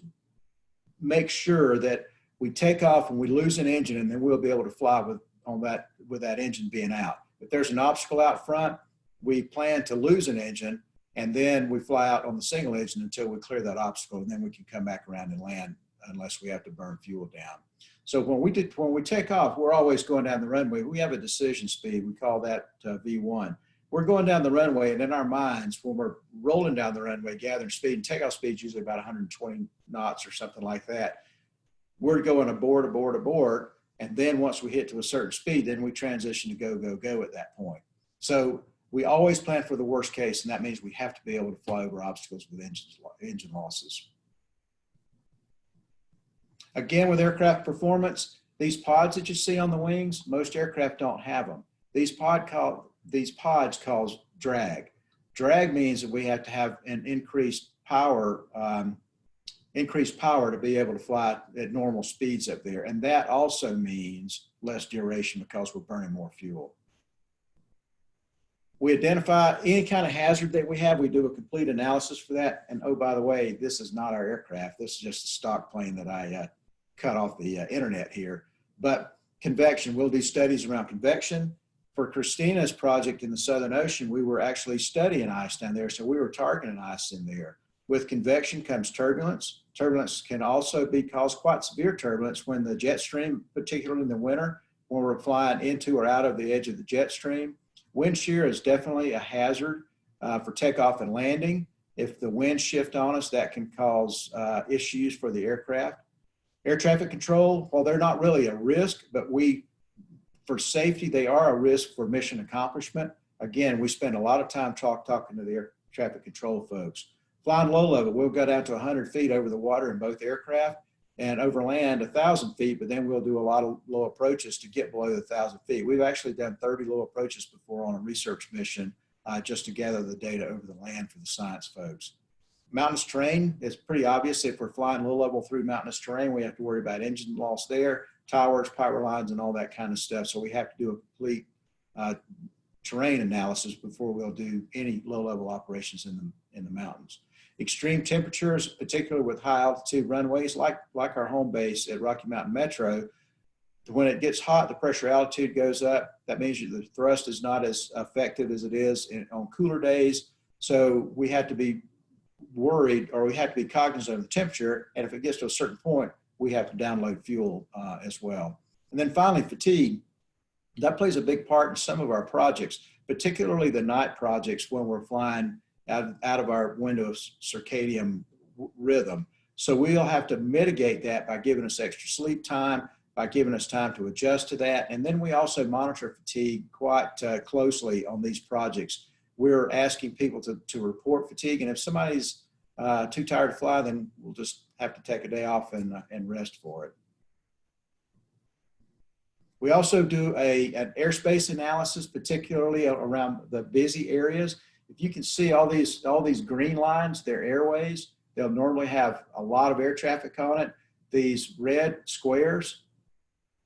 make sure that we take off and we lose an engine and then we'll be able to fly with on that with that engine being out. If there's an obstacle out front, we plan to lose an engine and then we fly out on the single engine until we clear that obstacle and then we can come back around and land unless we have to burn fuel down. So when we did, when we take off, we're always going down the runway. We have a decision speed. We call that uh, V1. We're going down the runway and in our minds, when we're rolling down the runway, gathering speed and takeoff speed is usually about 120 knots or something like that. We're going aboard, aboard, aboard. And then once we hit to a certain speed, then we transition to go, go, go at that point. So we always plan for the worst case, and that means we have to be able to fly over obstacles with engines, engine losses. Again, with aircraft performance, these pods that you see on the wings, most aircraft don't have them. These, pod call, these pods cause drag. Drag means that we have to have an increased power, um, increased power to be able to fly at normal speeds up there. And that also means less duration because we're burning more fuel. We identify any kind of hazard that we have. We do a complete analysis for that. And oh, by the way, this is not our aircraft. This is just a stock plane that I uh, cut off the uh, internet here. But convection, we'll do studies around convection. For Christina's project in the Southern Ocean, we were actually studying ice down there. So we were targeting ice in there. With convection comes turbulence. Turbulence can also be caused quite severe turbulence when the jet stream, particularly in the winter, when we're flying into or out of the edge of the jet stream, Wind shear is definitely a hazard uh, for takeoff and landing. If the wind shift on us, that can cause uh, issues for the aircraft. Air traffic control, well, they're not really a risk, but we, for safety, they are a risk for mission accomplishment. Again, we spend a lot of time talk, talking to the air traffic control folks. Flying low level, we'll go down to 100 feet over the water in both aircraft and over land a thousand feet, but then we'll do a lot of low approaches to get below the thousand feet. We've actually done 30 low approaches before on a research mission uh, just to gather the data over the land for the science folks. Mountainous terrain is pretty obvious. If we're flying low level through mountainous terrain, we have to worry about engine loss there, towers, power lines, and all that kind of stuff. So we have to do a complete uh, terrain analysis before we'll do any low level operations in the, in the mountains extreme temperatures, particularly with high altitude runways like, like our home base at Rocky Mountain Metro, when it gets hot, the pressure altitude goes up. That means the thrust is not as effective as it is in, on cooler days. So we have to be worried or we have to be cognizant of the temperature. And if it gets to a certain point, we have to download fuel uh, as well. And then finally, fatigue. That plays a big part in some of our projects, particularly the night projects when we're flying out, out of our window of circadian rhythm. So we'll have to mitigate that by giving us extra sleep time, by giving us time to adjust to that. And then we also monitor fatigue quite uh, closely on these projects. We're asking people to, to report fatigue. And if somebody's uh, too tired to fly, then we'll just have to take a day off and, uh, and rest for it. We also do a, an airspace analysis, particularly around the busy areas. If you can see all these, all these green lines, they're airways. They'll normally have a lot of air traffic on it. These red squares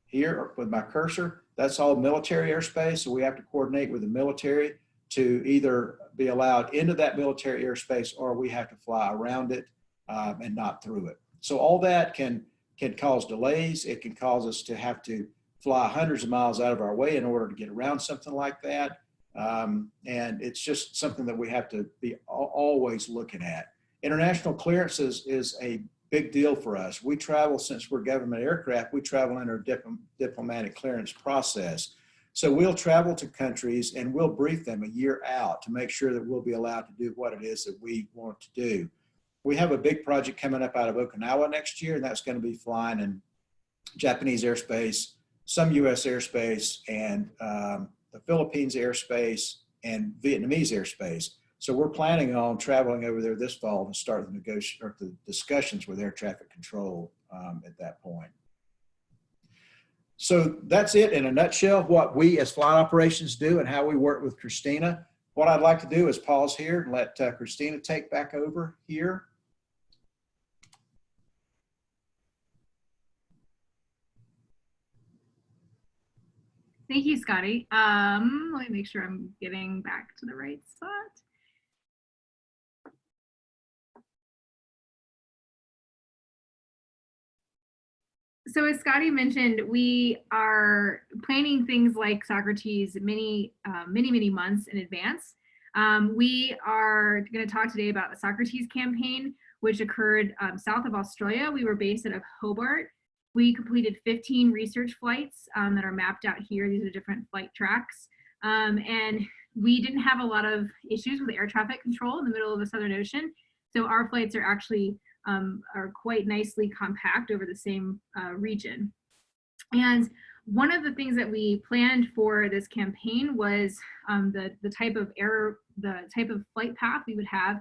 here with my cursor, that's all military airspace. So we have to coordinate with the military to either be allowed into that military airspace or we have to fly around it um, and not through it. So all that can, can cause delays. It can cause us to have to fly hundreds of miles out of our way in order to get around something like that. Um, and it's just something that we have to be always looking at. International clearances is a big deal for us. We travel, since we're government aircraft, we travel under dip diplomatic clearance process. So we'll travel to countries and we'll brief them a year out to make sure that we'll be allowed to do what it is that we want to do. We have a big project coming up out of Okinawa next year, and that's going to be flying in Japanese airspace, some US airspace, and um, the Philippines airspace, and Vietnamese airspace. So we're planning on traveling over there this fall and start the negotiation or the discussions with air traffic control um, at that point. So that's it in a nutshell, what we as flight operations do and how we work with Christina. What I'd like to do is pause here and let uh, Christina take back over here. Thank you, Scotty. Um, let me make sure I'm getting back to the right spot. So as Scotty mentioned, we are planning things like Socrates many, uh, many, many months in advance. Um, we are going to talk today about the Socrates campaign, which occurred um, south of Australia. We were based out of Hobart. We completed 15 research flights um, that are mapped out here. These are different flight tracks. Um, and we didn't have a lot of issues with air traffic control in the middle of the Southern Ocean. So our flights are actually um, are quite nicely compact over the same uh, region. And one of the things that we planned for this campaign was um, the, the type of error, the type of flight path we would have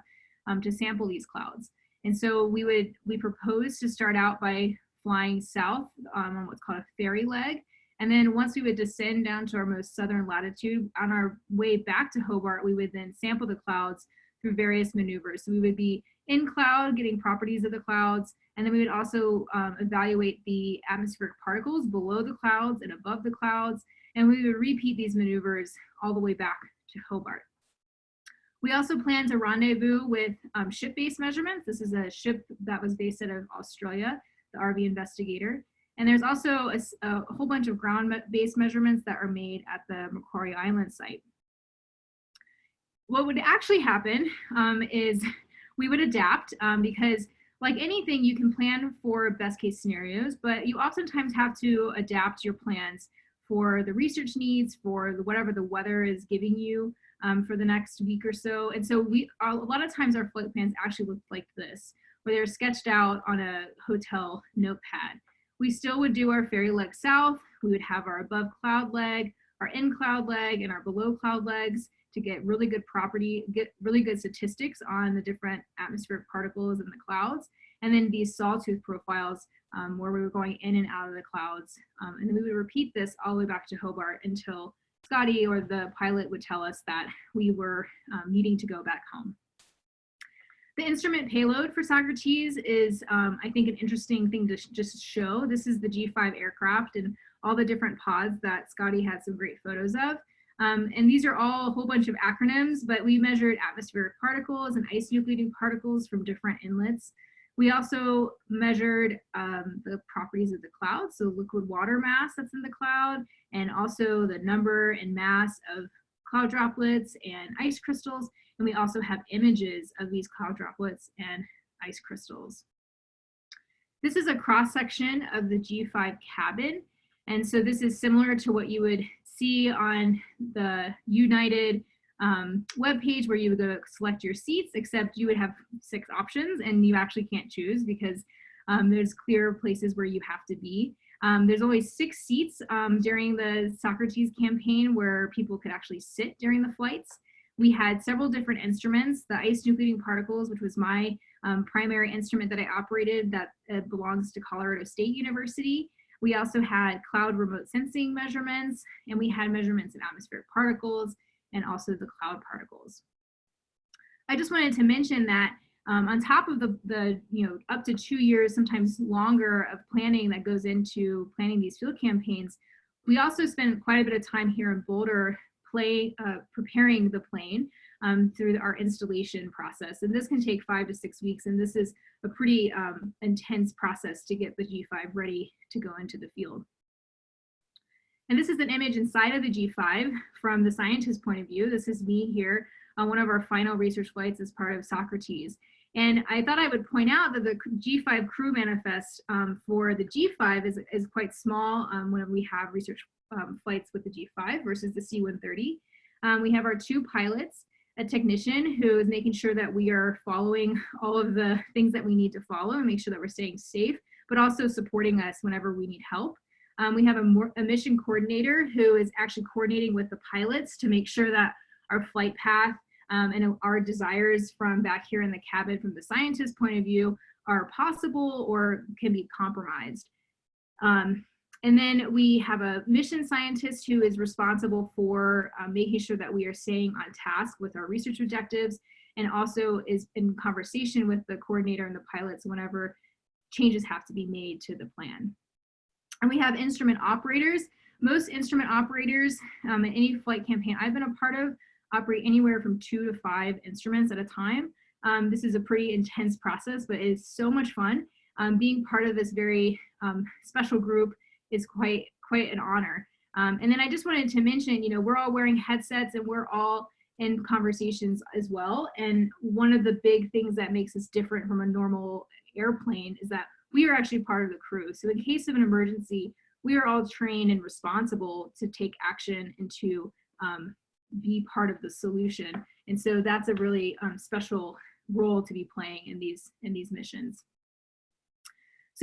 um, to sample these clouds. And so we would, we proposed to start out by flying south um, on what's called a ferry leg. And then once we would descend down to our most southern latitude, on our way back to Hobart, we would then sample the clouds through various maneuvers. So we would be in cloud, getting properties of the clouds, and then we would also um, evaluate the atmospheric particles below the clouds and above the clouds, and we would repeat these maneuvers all the way back to Hobart. We also plan to rendezvous with um, ship-based measurements. This is a ship that was based out of Australia, the RV Investigator. And there's also a, a whole bunch of ground-based measurements that are made at the Macquarie Island site. What would actually happen um, is we would adapt um, because like anything, you can plan for best case scenarios, but you oftentimes have to adapt your plans for the research needs, for whatever the weather is giving you um, for the next week or so. And so we, a lot of times our flight plans actually look like this, where they're sketched out on a hotel notepad. We still would do our ferry leg south. We would have our above cloud leg, our in cloud leg, and our below cloud legs to get really good property, get really good statistics on the different atmospheric particles in the clouds. And then these sawtooth profiles um, where we were going in and out of the clouds. Um, and then we would repeat this all the way back to Hobart until Scotty or the pilot would tell us that we were um, needing to go back home. The instrument payload for Socrates is, um, I think, an interesting thing to just show. This is the G5 aircraft and all the different pods that Scotty had some great photos of. Um, and these are all a whole bunch of acronyms, but we measured atmospheric particles and ice nucleating particles from different inlets. We also measured um, the properties of the cloud, so liquid water mass that's in the cloud, and also the number and mass of cloud droplets and ice crystals. And And we also have images of these cloud droplets and ice crystals. This is a cross section of the G5 cabin. And so this is similar to what you would see on the United um, web page where you would go select your seats, except you would have six options and you actually can't choose because um, there's clear places where you have to be. Um, there's always six seats um, during the Socrates campaign where people could actually sit during the flights. We had several different instruments, the ice nucleating particles, which was my um, primary instrument that I operated that uh, belongs to Colorado State University. We also had cloud remote sensing measurements, and we had measurements in atmospheric particles and also the cloud particles. I just wanted to mention that um, on top of the, the, you know, up to two years, sometimes longer of planning that goes into planning these field campaigns, we also spend quite a bit of time here in Boulder play, uh, preparing the plane um, through our installation process. And this can take five to six weeks. And this is a pretty um, intense process to get the G5 ready to go into the field. And this is an image inside of the G5 from the scientist's point of view. This is me here on one of our final research flights as part of Socrates. And I thought I would point out that the G5 crew manifest um, for the G5 is, is quite small um, when we have research um, flights with the G5 versus the C-130. Um, we have our two pilots, a technician who is making sure that we are following all of the things that we need to follow and make sure that we're staying safe, but also supporting us whenever we need help. Um, we have a, more, a mission coordinator who is actually coordinating with the pilots to make sure that our flight path um, and our desires from back here in the cabin from the scientist point of view are possible or can be compromised. Um, and then we have a mission scientist who is responsible for uh, making sure that we are staying on task with our research objectives and also is in conversation with the coordinator and the pilots whenever changes have to be made to the plan. And we have instrument operators. Most instrument operators um, in any flight campaign I've been a part of operate anywhere from two to five instruments at a time. Um, this is a pretty intense process, but it's so much fun. Um, being part of this very um, special group is quite quite an honor. Um, and then I just wanted to mention, you know, we're all wearing headsets and we're all in conversations as well. And one of the big things that makes us different from a normal airplane is that we are actually part of the crew. So in case of an emergency, we are all trained and responsible to take action and to um, be part of the solution. And so that's a really um, special role to be playing in these in these missions.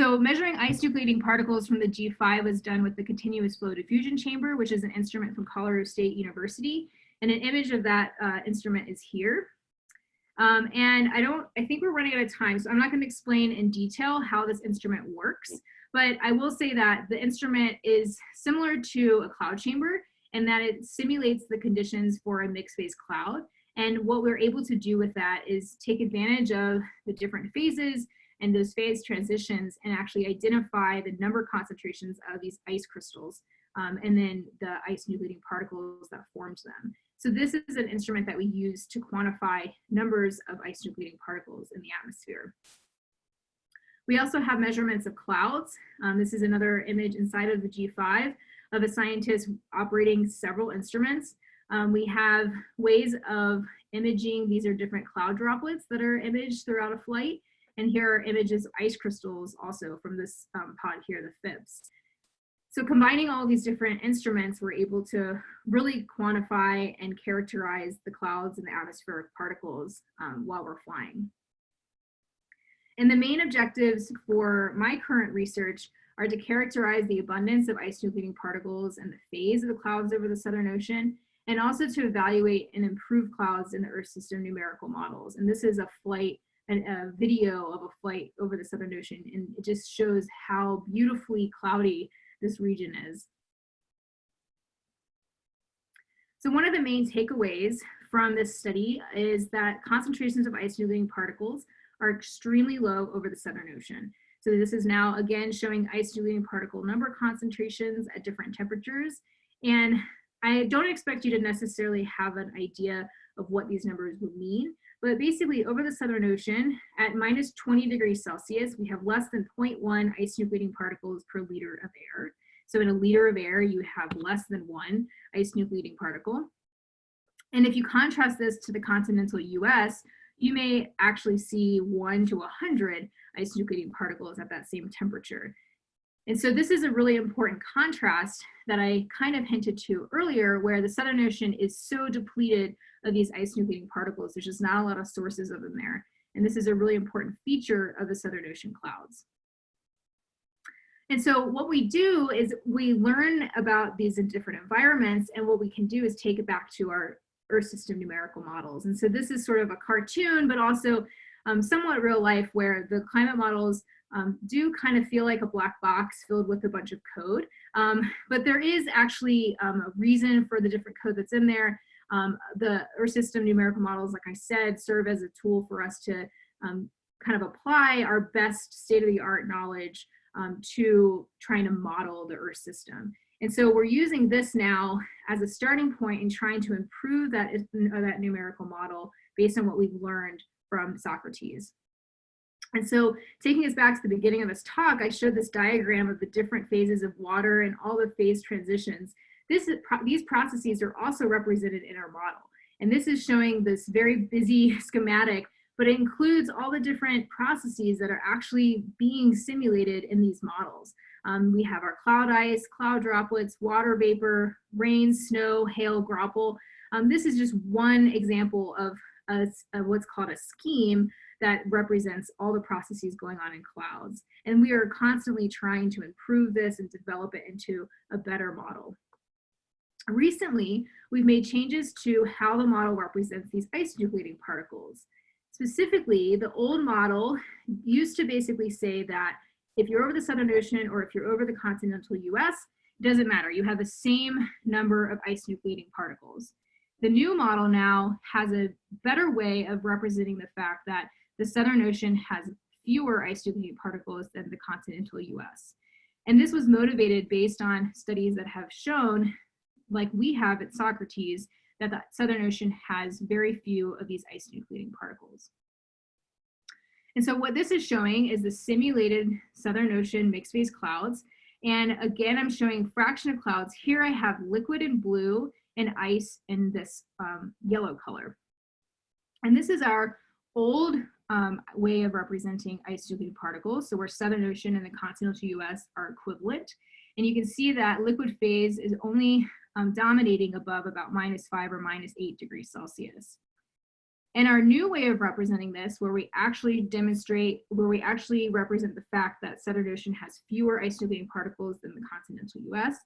So measuring ice nucleating particles from the G5 was done with the continuous flow diffusion chamber, which is an instrument from Colorado State University. And an image of that uh, instrument is here. Um, and I don't, I think we're running out of time, so I'm not gonna explain in detail how this instrument works, but I will say that the instrument is similar to a cloud chamber and that it simulates the conditions for a mixed phase cloud. And what we're able to do with that is take advantage of the different phases and those phase transitions and actually identify the number concentrations of these ice crystals um, and then the ice nucleating particles that forms them. So this is an instrument that we use to quantify numbers of ice nucleating particles in the atmosphere. We also have measurements of clouds. Um, this is another image inside of the G5 of a scientist operating several instruments. Um, we have ways of imaging. These are different cloud droplets that are imaged throughout a flight. And here are images of ice crystals also from this um, pod here, the FIPS. So combining all these different instruments, we're able to really quantify and characterize the clouds and the atmospheric particles um, while we're flying. And the main objectives for my current research are to characterize the abundance of ice nucleating particles and the phase of the clouds over the Southern Ocean, and also to evaluate and improve clouds in the Earth system numerical models. And this is a flight, and a video of a flight over the Southern Ocean, and it just shows how beautifully cloudy this region is. So one of the main takeaways from this study is that concentrations of ice nucleating particles are extremely low over the Southern Ocean. So this is now again showing ice nucleating particle number concentrations at different temperatures. And I don't expect you to necessarily have an idea of what these numbers would mean, but basically over the Southern Ocean at minus 20 degrees Celsius, we have less than 0.1 ice nucleating particles per liter of air. So in a liter of air, you have less than one ice nucleating particle. And if you contrast this to the continental US, you may actually see one to 100 ice nucleating particles at that same temperature. And so this is a really important contrast that I kind of hinted to earlier, where the Southern Ocean is so depleted of these ice-nucleating particles. There's just not a lot of sources of them there. And this is a really important feature of the Southern Ocean clouds. And so what we do is we learn about these in different environments and what we can do is take it back to our Earth system numerical models. And so this is sort of a cartoon, but also um, somewhat real life where the climate models um, do kind of feel like a black box filled with a bunch of code. Um, but there is actually um, a reason for the different code that's in there. Um, the Earth system numerical models, like I said, serve as a tool for us to um, kind of apply our best state-of-the-art knowledge um, to trying to model the Earth system. And so we're using this now as a starting point in trying to improve that, uh, that numerical model based on what we've learned from Socrates. And so taking us back to the beginning of this talk, I showed this diagram of the different phases of water and all the phase transitions. This is, these processes are also represented in our model. And this is showing this very busy schematic but it includes all the different processes that are actually being simulated in these models. Um, we have our cloud ice, cloud droplets, water vapor, rain, snow, hail, graupel. Um, this is just one example of, a, of what's called a scheme that represents all the processes going on in clouds. And we are constantly trying to improve this and develop it into a better model. Recently, we've made changes to how the model represents these ice nucleating particles. Specifically, the old model used to basically say that if you're over the Southern Ocean or if you're over the continental US, it doesn't matter. You have the same number of ice nucleating particles. The new model now has a better way of representing the fact that the Southern Ocean has fewer ice nucleating particles than the continental US. And this was motivated based on studies that have shown, like we have at Socrates, that the Southern Ocean has very few of these ice nucleating particles. And so what this is showing is the simulated Southern Ocean mixed phase clouds. And again, I'm showing fraction of clouds. Here I have liquid in blue and ice in this um, yellow color. And this is our old um, way of representing ice nucleating particles. So where Southern Ocean and the continental US are equivalent. And you can see that liquid phase is only um, dominating above about minus five or minus eight degrees Celsius. And our new way of representing this, where we actually demonstrate, where we actually represent the fact that Southern Ocean has fewer ice nucleating particles than the continental US,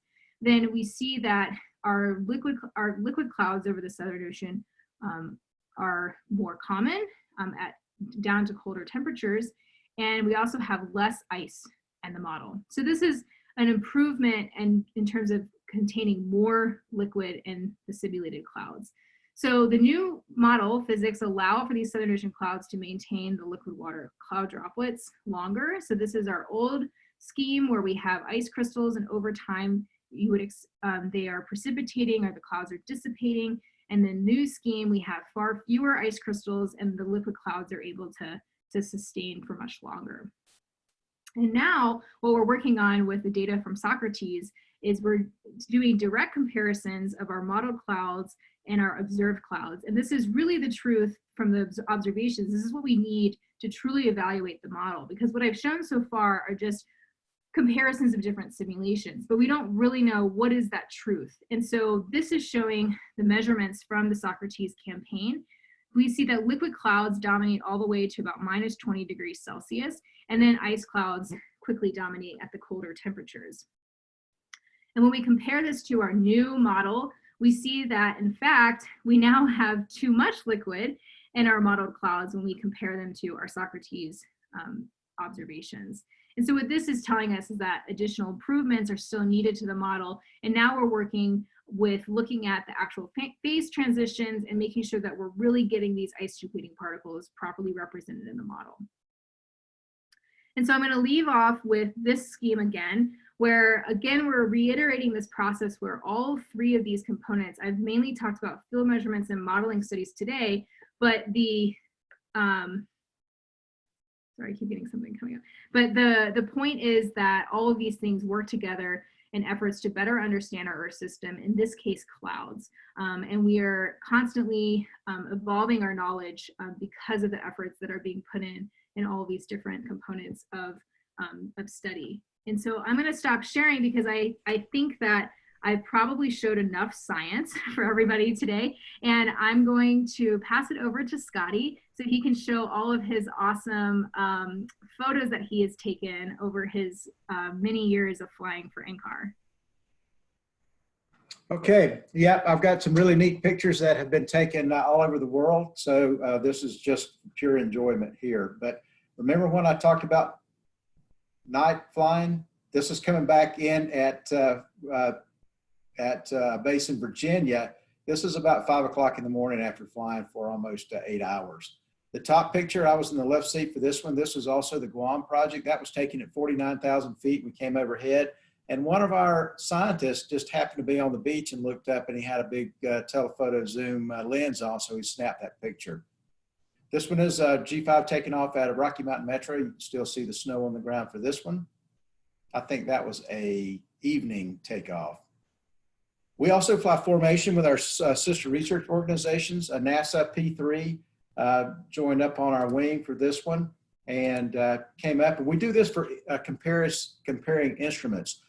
then we see that our liquid, our liquid clouds over the Southern Ocean um, are more common um, at down to colder temperatures. And we also have less ice in the model. So this is an improvement and in terms of containing more liquid in the simulated clouds. So the new model physics allow for these Southern Ocean clouds to maintain the liquid water cloud droplets longer. So this is our old scheme where we have ice crystals and over time you would um, they are precipitating or the clouds are dissipating. And the new scheme, we have far fewer ice crystals and the liquid clouds are able to, to sustain for much longer. And now what we're working on with the data from Socrates is we're doing direct comparisons of our model clouds and our observed clouds. And this is really the truth from the observations. This is what we need to truly evaluate the model because what I've shown so far are just comparisons of different simulations, but we don't really know what is that truth. And so this is showing the measurements from the Socrates campaign. We see that liquid clouds dominate all the way to about minus 20 degrees Celsius, and then ice clouds quickly dominate at the colder temperatures. And when we compare this to our new model, we see that in fact, we now have too much liquid in our modeled clouds when we compare them to our Socrates um, observations. And so what this is telling us is that additional improvements are still needed to the model. And now we're working with looking at the actual phase transitions and making sure that we're really getting these ice nucleating particles properly represented in the model. And so I'm gonna leave off with this scheme again, where again, we're reiterating this process where all three of these components, I've mainly talked about field measurements and modeling studies today, but the, um, sorry, I keep getting something coming up. But the, the point is that all of these things work together in efforts to better understand our Earth system, in this case, clouds. Um, and we are constantly um, evolving our knowledge um, because of the efforts that are being put in in all these different components of, um, of study. And so I'm gonna stop sharing because I, I think that I probably showed enough science for everybody today. And I'm going to pass it over to Scotty so he can show all of his awesome um, photos that he has taken over his uh, many years of flying for NCAR. Okay, yeah, I've got some really neat pictures that have been taken uh, all over the world. So uh, this is just pure enjoyment here. But remember when I talked about night flying? This is coming back in at uh, uh, at uh, base in Virginia. This is about five o'clock in the morning after flying for almost uh, eight hours. The top picture, I was in the left seat for this one. This was also the Guam project. That was taken at 49,000 feet. We came overhead. And one of our scientists just happened to be on the beach and looked up and he had a big uh, telephoto zoom uh, lens on, so he snapped that picture. This one is uh, G5 taking off out of Rocky Mountain Metro. You can still see the snow on the ground for this one. I think that was a evening takeoff. We also fly formation with our uh, sister research organizations. A NASA P3 uh, joined up on our wing for this one and uh, came up. And we do this for uh, comparis, comparing instruments.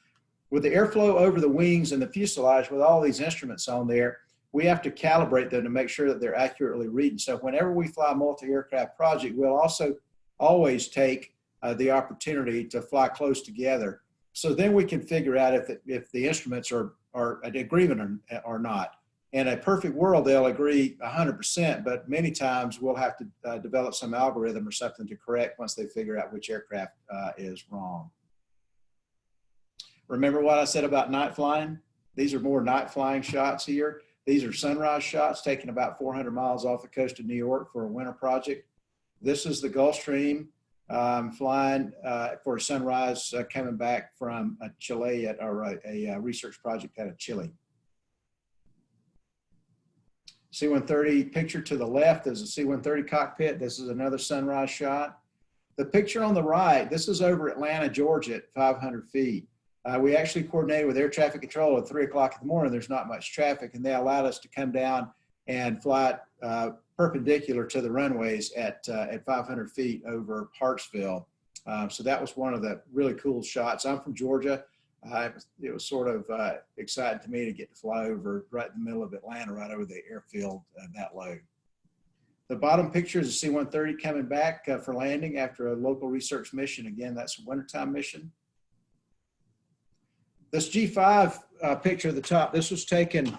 With the airflow over the wings and the fuselage, with all these instruments on there, we have to calibrate them to make sure that they're accurately reading. So whenever we fly multi-aircraft project, we'll also always take uh, the opportunity to fly close together. So then we can figure out if the, if the instruments are, are agreement or, or not. In a perfect world, they'll agree 100%, but many times we'll have to uh, develop some algorithm or something to correct once they figure out which aircraft uh, is wrong. Remember what I said about night flying? These are more night flying shots here. These are sunrise shots taken about 400 miles off the coast of New York for a winter project. This is the Gulfstream um, flying uh, for a sunrise uh, coming back from a Chile at, or a, a, a research project out of Chile. C-130 picture to the left is a C-130 cockpit. This is another sunrise shot. The picture on the right, this is over Atlanta, Georgia at 500 feet. Uh, we actually coordinated with air traffic control at three o'clock in the morning. There's not much traffic and they allowed us to come down and fly uh, perpendicular to the runways at, uh, at 500 feet over Hartsfield. Um, so that was one of the really cool shots. I'm from Georgia. Uh, it was sort of uh, exciting to me to get to fly over right in the middle of Atlanta, right over the airfield uh, that low. The bottom picture is a C-130 coming back uh, for landing after a local research mission. Again, that's a wintertime mission. This G5 uh, picture at the top, this was taken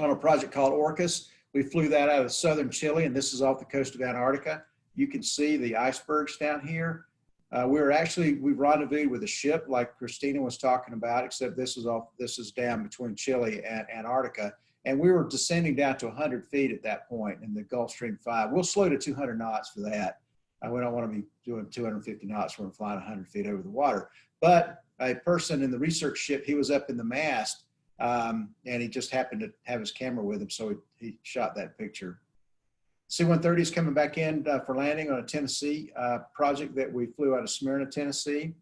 on a project called ORCAS. We flew that out of southern Chile, and this is off the coast of Antarctica. You can see the icebergs down here. Uh, we were actually, we rendezvoused with a ship like Christina was talking about, except this is off, this is down between Chile and Antarctica. And we were descending down to 100 feet at that point in the Gulfstream 5. We'll slow to 200 knots for that. Uh, we don't want to be doing 250 knots when we're flying 100 feet over the water. But a person in the research ship, he was up in the mast um, and he just happened to have his camera with him. So he, he shot that picture. C-130 is coming back in uh, for landing on a Tennessee uh, project that we flew out of Smyrna, Tennessee.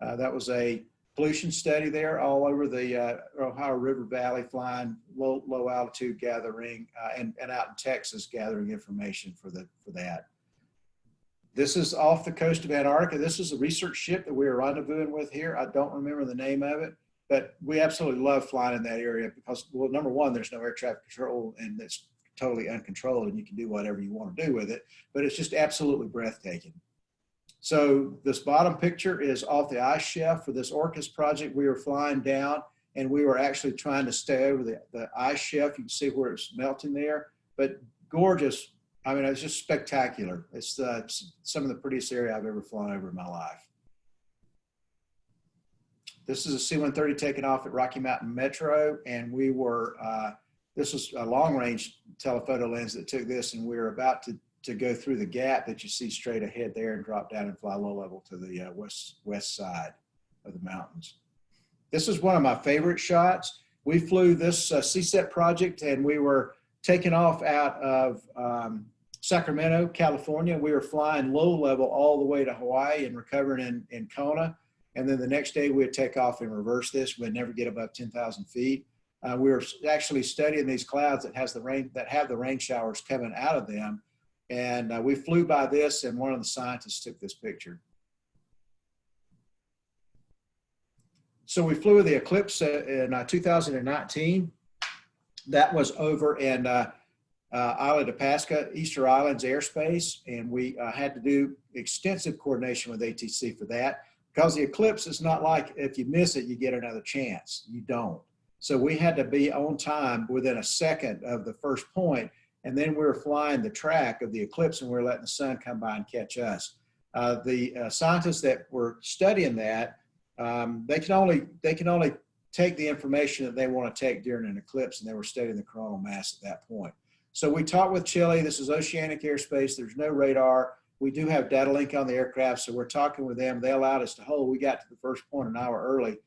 Uh, that was a pollution study there all over the uh, Ohio River Valley, flying low, low altitude gathering uh, and, and out in Texas gathering information for, the, for that. This is off the coast of Antarctica. This is a research ship that we are rendezvousing with here. I don't remember the name of it, but we absolutely love flying in that area because, well, number one, there's no air traffic control and it's totally uncontrolled and you can do whatever you want to do with it, but it's just absolutely breathtaking. So this bottom picture is off the ice shelf for this ORCAS project. We were flying down and we were actually trying to stay over the, the ice shelf. You can see where it's melting there, but gorgeous I mean, it's just spectacular. It's, uh, it's some of the prettiest area I've ever flown over in my life. This is a C-130 taking off at Rocky Mountain Metro, and we were, uh, this was a long-range telephoto lens that took this, and we were about to, to go through the gap that you see straight ahead there and drop down and fly low level to the uh, west, west side of the mountains. This is one of my favorite shots. We flew this uh, CSET project, and we were taken off out of um, Sacramento, California. We were flying low level all the way to Hawaii and recovering in, in Kona. And then the next day we'd take off and reverse this. We'd never get above 10,000 feet. Uh, we were actually studying these clouds that has the rain that have the rain showers coming out of them. And uh, we flew by this and one of the scientists took this picture. So we flew the eclipse uh, in uh, 2019. That was over in uh, uh, Island of Pasca, Easter Islands airspace, and we uh, had to do extensive coordination with ATC for that because the eclipse is not like if you miss it, you get another chance. You don't. So we had to be on time within a second of the first point, and then we were flying the track of the eclipse and we were letting the sun come by and catch us. Uh, the uh, scientists that were studying that, um, they can only they can only take the information that they want to take during an eclipse, and they were studying the coronal mass at that point. So we talked with Chile. This is oceanic airspace. There's no radar. We do have data link on the aircraft, so we're talking with them. They allowed us to hold. We got to the first point an hour early,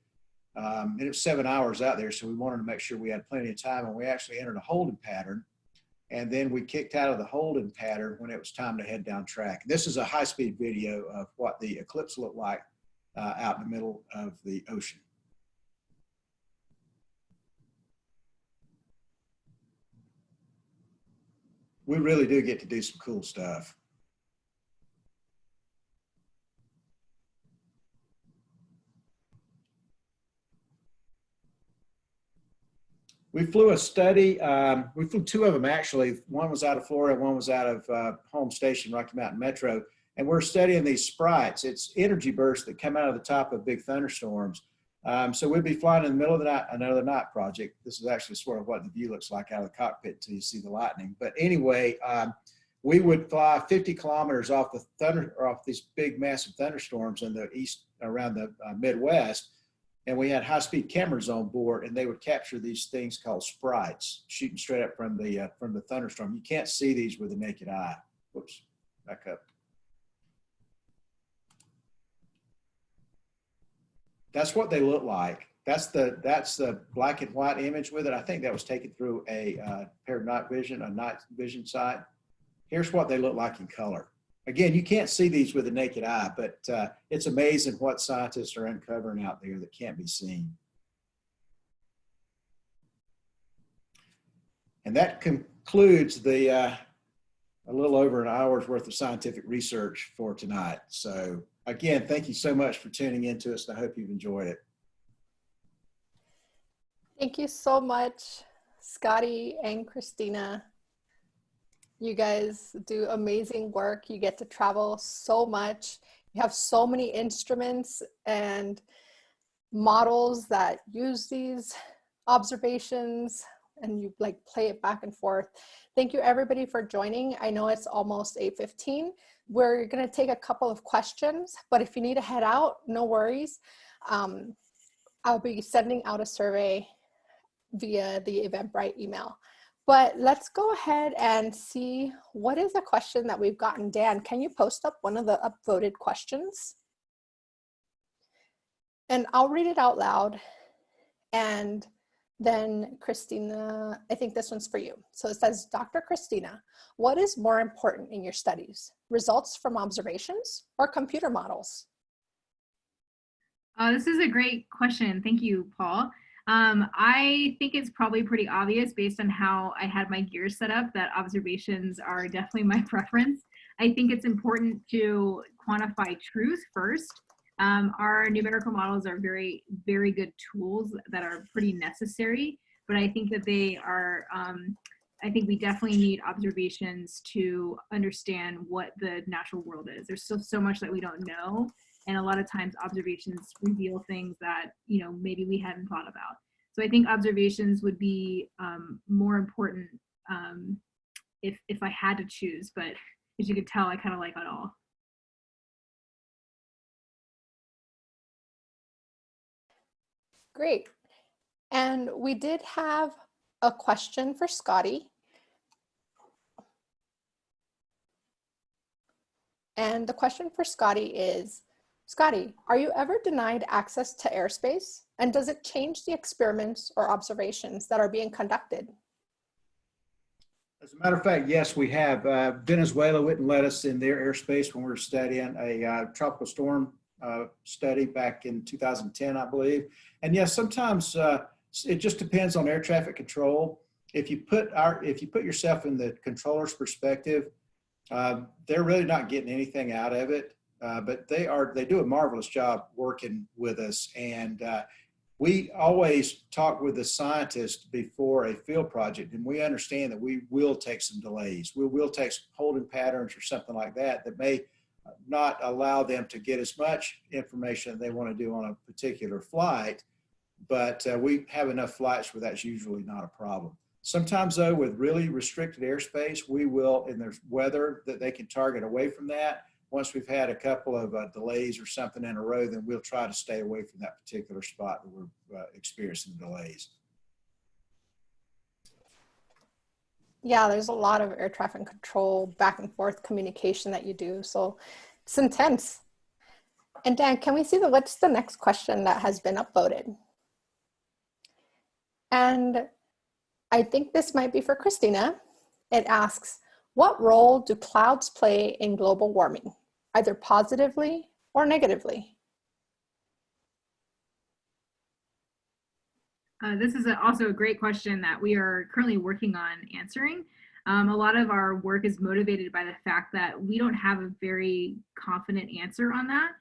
um, and it was seven hours out there, so we wanted to make sure we had plenty of time, and we actually entered a holding pattern. And then we kicked out of the holding pattern when it was time to head down track. This is a high-speed video of what the eclipse looked like uh, out in the middle of the ocean. We really do get to do some cool stuff. We flew a study, um, we flew two of them actually. One was out of Florida, one was out of uh, home station, Rocky Mountain Metro. And we're studying these sprites. It's energy bursts that come out of the top of big thunderstorms. Um, so we'd be flying in the middle of the night, another night project. This is actually sort of what the view looks like out of the cockpit until you see the lightning. But anyway, um, we would fly 50 kilometers off the thunder, or off these big massive thunderstorms in the east around the uh, Midwest. And we had high speed cameras on board and they would capture these things called sprites shooting straight up from the, uh, from the thunderstorm. You can't see these with the naked eye. Whoops, back up. That's what they look like. That's the that's the black and white image with it. I think that was taken through a uh, pair of night vision, a night vision sight. Here's what they look like in color. Again, you can't see these with the naked eye, but uh, it's amazing what scientists are uncovering out there that can't be seen. And that concludes the uh, a little over an hour's worth of scientific research for tonight. So again, thank you so much for tuning in to us. And I hope you've enjoyed it. Thank you so much, Scotty and Christina. You guys do amazing work. You get to travel so much. You have so many instruments and models that use these observations and you like play it back and forth. Thank you everybody for joining. I know it's almost 8.15. We're gonna take a couple of questions, but if you need to head out, no worries. Um, I'll be sending out a survey via the Eventbrite email. But let's go ahead and see what is a question that we've gotten. Dan, can you post up one of the upvoted questions? And I'll read it out loud. And then Christina, I think this one's for you. So it says, Dr. Christina, what is more important in your studies? Results from observations or computer models? Uh, this is a great question. Thank you, Paul. Um, I think it's probably pretty obvious based on how I had my gears set up that observations are definitely my preference. I think it's important to quantify truth first um, our numerical models are very, very good tools that are pretty necessary, but I think that they are, um, I think we definitely need observations to understand what the natural world is. There's still so much that we don't know. And a lot of times observations reveal things that, you know, maybe we hadn't thought about. So I think observations would be um, more important um, if, if I had to choose, but as you could tell, I kind of like it all. Great. And we did have a question for Scotty. And the question for Scotty is, Scotty, are you ever denied access to airspace? And does it change the experiments or observations that are being conducted? As a matter of fact, yes, we have. Uh, Venezuela wouldn't let us in their airspace when we were studying a uh, tropical storm uh, study back in 2010, I believe. And yes, sometimes uh, it just depends on air traffic control. If you put our, if you put yourself in the controller's perspective, um, they're really not getting anything out of it, uh, but they are, they do a marvelous job working with us. And uh, we always talk with the scientists before a field project, and we understand that we will take some delays. We will take holding patterns or something like that that may not allow them to get as much information they want to do on a particular flight, but uh, we have enough flights where that's usually not a problem. Sometimes though, with really restricted airspace, we will, and there's weather that they can target away from that. Once we've had a couple of uh, delays or something in a row, then we'll try to stay away from that particular spot that we're uh, experiencing delays. Yeah, there's a lot of air traffic control back and forth communication that you do. So it's intense. And Dan, can we see the what's the next question that has been upvoted? And I think this might be for Christina. It asks, what role do clouds play in global warming, either positively or negatively? Uh, this is a, also a great question that we are currently working on answering. Um, a lot of our work is motivated by the fact that we don't have a very confident answer on that.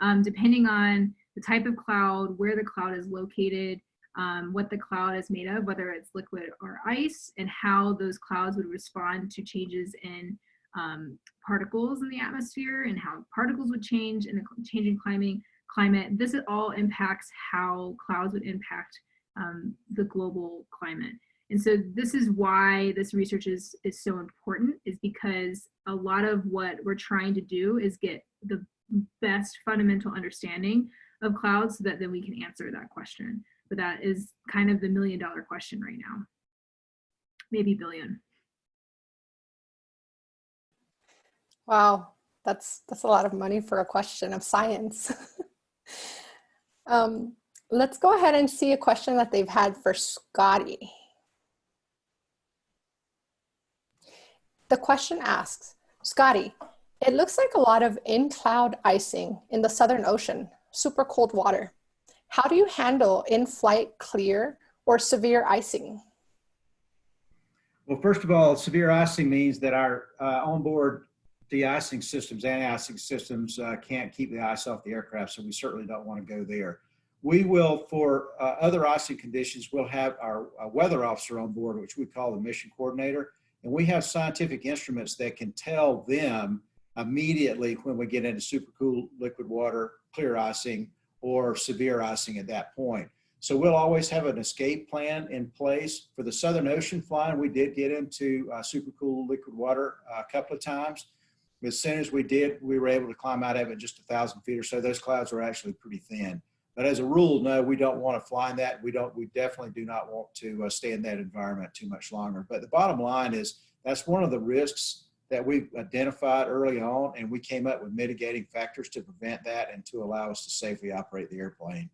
Um, depending on the type of cloud, where the cloud is located, um, what the cloud is made of, whether it's liquid or ice, and how those clouds would respond to changes in um, particles in the atmosphere and how particles would change in the changing climate. climate. This all impacts how clouds would impact um, the global climate. And so this is why this research is, is so important is because a lot of what we're trying to do is get the best fundamental understanding of clouds so that then we can answer that question. But that is kind of the million dollar question right now, maybe billion. Wow, that's that's a lot of money for a question of science. um, let's go ahead and see a question that they've had for Scotty. The question asks, Scotty, it looks like a lot of in-cloud icing in the Southern Ocean, super cold water. How do you handle in-flight clear or severe icing? Well, first of all, severe icing means that our uh, onboard de-icing systems, anti-icing systems uh, can't keep the ice off the aircraft, so we certainly don't want to go there. We will, for uh, other icing conditions, we'll have our uh, weather officer on board, which we call the mission coordinator. And we have scientific instruments that can tell them immediately when we get into super cool liquid water, clear icing, or severe icing at that point. So we'll always have an escape plan in place. For the Southern Ocean flying, we did get into uh, super cool liquid water uh, a couple of times. As soon as we did, we were able to climb out of it just a thousand feet or so. Those clouds were actually pretty thin. But as a rule, no, we don't want to fly in that. We don't. We definitely do not want to uh, stay in that environment too much longer. But the bottom line is that's one of the risks that we identified early on, and we came up with mitigating factors to prevent that and to allow us to safely operate the airplane.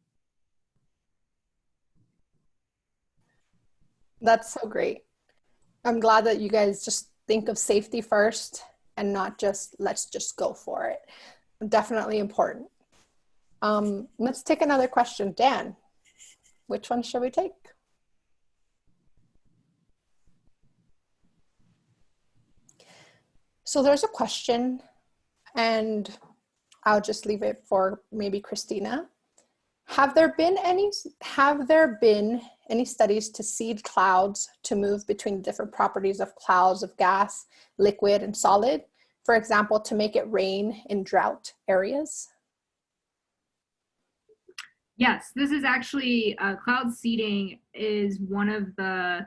That's so great. I'm glad that you guys just think of safety first and not just let's just go for it. Definitely important. Um, let's take another question. Dan, which one should we take? So there's a question and I'll just leave it for maybe Christina. Have there been any, have there been any studies to seed clouds to move between different properties of clouds of gas, liquid and solid? For example, to make it rain in drought areas? Yes, this is actually uh, cloud seeding is one of the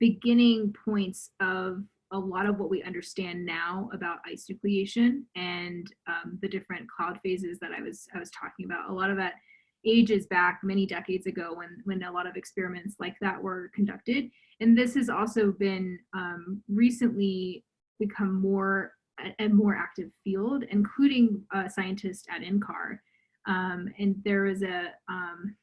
beginning points of a lot of what we understand now about ice nucleation and um, the different cloud phases that I was I was talking about. A lot of that ages back many decades ago when when a lot of experiments like that were conducted, and this has also been um, recently become more a, a more active field, including uh, scientists at NCAR um, and there was a um,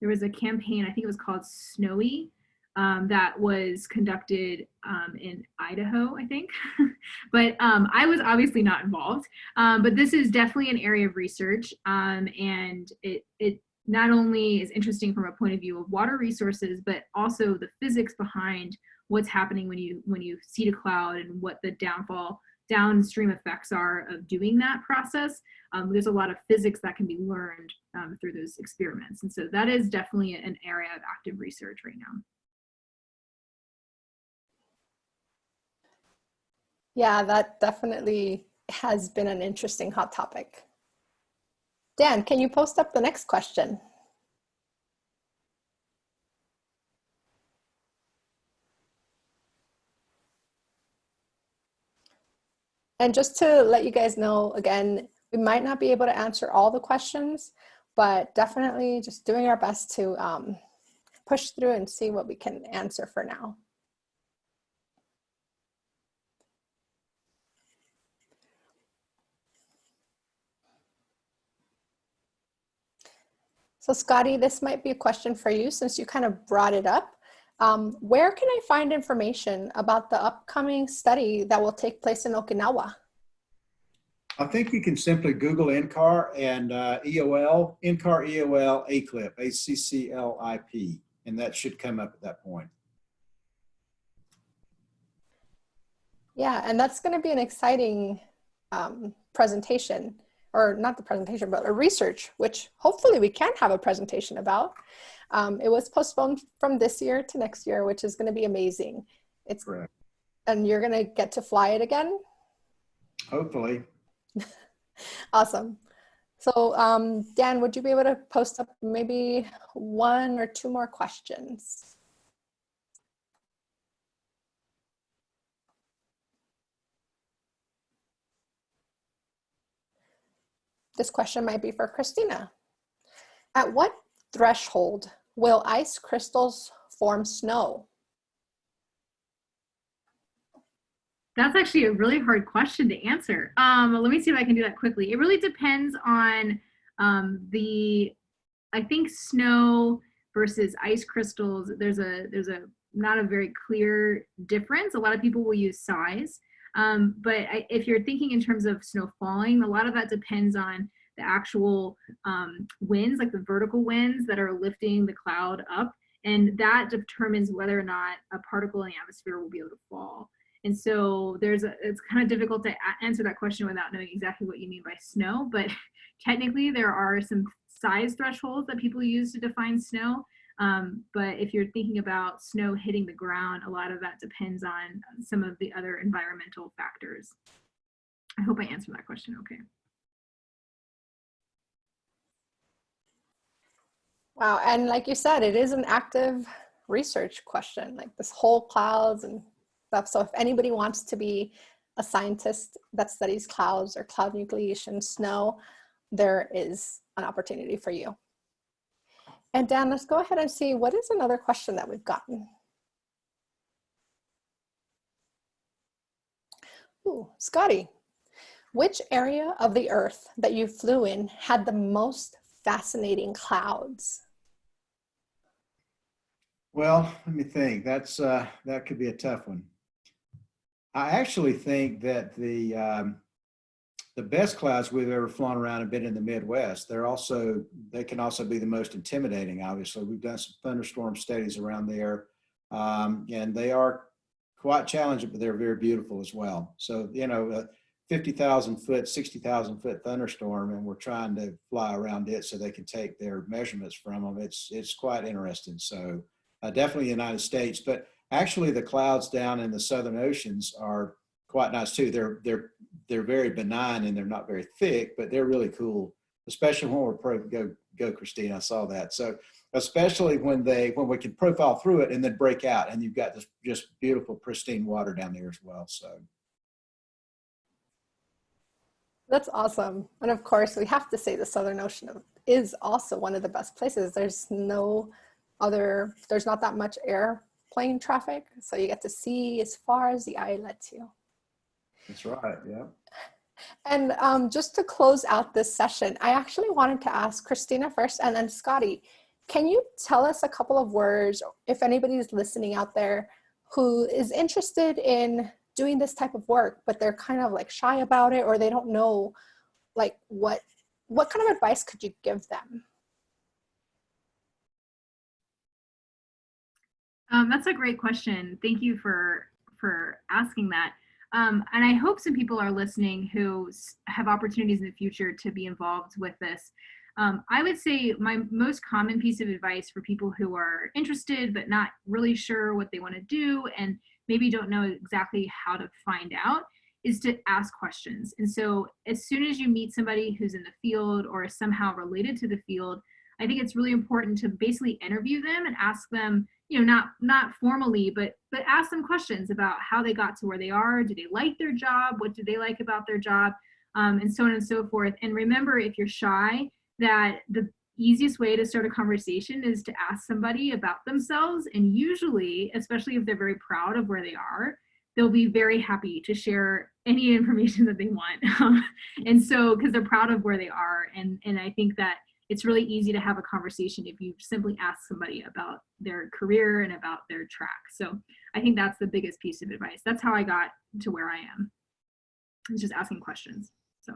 there was a campaign, I think it was called SNOWIE, um, that was conducted um, in Idaho, I think. but um, I was obviously not involved. Um, but this is definitely an area of research, um, and it it not only is interesting from a point of view of water resources, but also the physics behind what's happening when you when you seed a cloud and what the downfall downstream effects are of doing that process. Um, there's a lot of physics that can be learned um, through those experiments. And so that is definitely an area of active research right now. Yeah, that definitely has been an interesting hot topic. Dan, can you post up the next question? And just to let you guys know, again, we might not be able to answer all the questions, but definitely just doing our best to um, push through and see what we can answer for now. So Scotty, this might be a question for you since you kind of brought it up. Um, where can I find information about the upcoming study that will take place in Okinawa? I think you can simply Google NCAR and uh, EOL, NCAR EOL ACCLIP, A-C-C-L-I-P, and that should come up at that point. Yeah, and that's going to be an exciting um, presentation, or not the presentation, but a research, which hopefully we can have a presentation about. Um, it was postponed from this year to next year, which is going to be amazing. It's Correct. and you're going to get to fly it again. Hopefully. awesome. So um, Dan, would you be able to post up maybe one or two more questions? This question might be for Christina. At what threshold will ice crystals form snow? That's actually a really hard question to answer. Um, let me see if I can do that quickly. It really depends on um, the, I think snow versus ice crystals. There's a there's a not a very clear difference. A lot of people will use size, um, but I, if you're thinking in terms of snow falling, a lot of that depends on the actual um, winds, like the vertical winds that are lifting the cloud up, and that determines whether or not a particle in the atmosphere will be able to fall. And so there's a, it's kind of difficult to answer that question without knowing exactly what you mean by snow, but technically there are some size thresholds that people use to define snow. Um, but if you're thinking about snow hitting the ground, a lot of that depends on some of the other environmental factors. I hope I answered that question okay. Wow, and like you said, it is an active research question, like this whole clouds and stuff. So if anybody wants to be a scientist that studies clouds or cloud nucleation, snow, there is an opportunity for you. And Dan, let's go ahead and see what is another question that we've gotten. Ooh, Scotty, which area of the earth that you flew in had the most fascinating clouds? Well, let me think. That's uh, that could be a tough one. I actually think that the um, the best clouds we've ever flown around have been in the Midwest. They're also they can also be the most intimidating. Obviously, we've done some thunderstorm studies around there, um, and they are quite challenging, but they're very beautiful as well. So you know, a 50,000 foot, 60,000 foot thunderstorm, and we're trying to fly around it so they can take their measurements from them. It's it's quite interesting. So uh, definitely the United States, but Actually, the clouds down in the southern oceans are quite nice too. They're they're they're very benign and they're not very thick, but they're really cool. Especially when we're pro go go Christine. I saw that. So especially when they when we can profile through it and then break out, and you've got this just beautiful pristine water down there as well. So. That's awesome. And of course, we have to say the Southern Ocean is also one of the best places. There's no other, there's not that much air plane traffic. So you get to see as far as the eye lets you. That's right, yeah. And um, just to close out this session, I actually wanted to ask Christina first and then Scotty, can you tell us a couple of words, if anybody's listening out there who is interested in doing this type of work, but they're kind of like shy about it or they don't know like what, what kind of advice could you give them? Um, that's a great question. Thank you for for asking that. Um, and I hope some people are listening who have opportunities in the future to be involved with this. Um, I would say my most common piece of advice for people who are interested but not really sure what they want to do and maybe don't know exactly how to find out is to ask questions. And so as soon as you meet somebody who's in the field or is somehow related to the field, I think it's really important to basically interview them and ask them, you know, not not formally, but but ask them questions about how they got to where they are. Do they like their job? What do they like about their job? Um, and so on and so forth. And remember, if you're shy, that the easiest way to start a conversation is to ask somebody about themselves. And usually, especially if they're very proud of where they are, they'll be very happy to share any information that they want. and so, because they're proud of where they are. And, and I think that it's really easy to have a conversation if you simply ask somebody about their career and about their track. So I think that's the biggest piece of advice. That's how I got to where I am. It's just asking questions. So.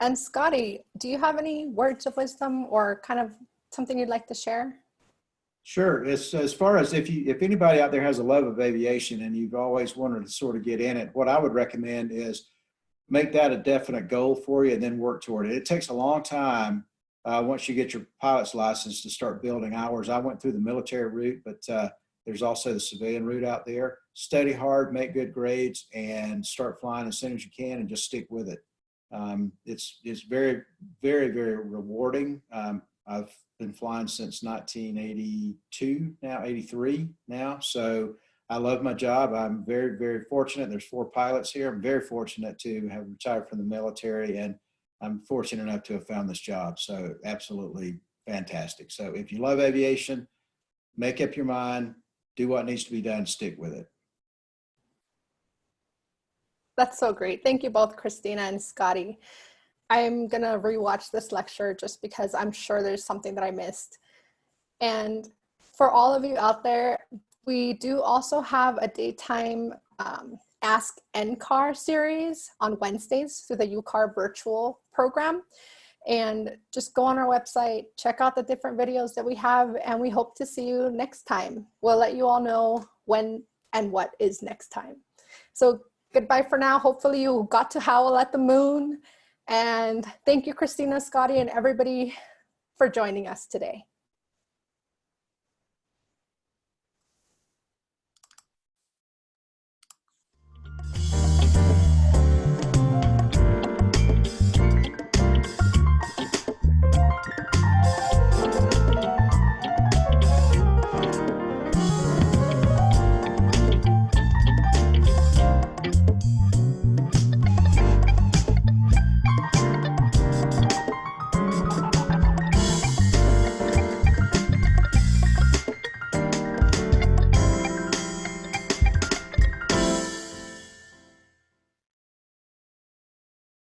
And Scotty, do you have any words of wisdom or kind of something you'd like to share? Sure. As, as far as if you if anybody out there has a love of aviation and you've always wanted to sort of get in it, what I would recommend is make that a definite goal for you and then work toward it. It takes a long time uh, once you get your pilot's license to start building hours. I went through the military route, but uh, there's also the civilian route out there. Study hard, make good grades, and start flying as soon as you can and just stick with it. Um, it's, it's very, very, very rewarding. Um, I've been flying since 1982 now, 83 now. So I love my job. I'm very, very fortunate. There's four pilots here. I'm very fortunate to have retired from the military and I'm fortunate enough to have found this job. So absolutely fantastic. So if you love aviation, make up your mind, do what needs to be done, stick with it. That's so great. Thank you both, Christina and Scotty. I'm gonna rewatch this lecture just because I'm sure there's something that I missed. And for all of you out there, we do also have a daytime um, Ask NCAR series on Wednesdays through the UCAR virtual program. And just go on our website, check out the different videos that we have, and we hope to see you next time. We'll let you all know when and what is next time. So goodbye for now. Hopefully you got to howl at the moon. And thank you, Christina, Scotty, and everybody for joining us today.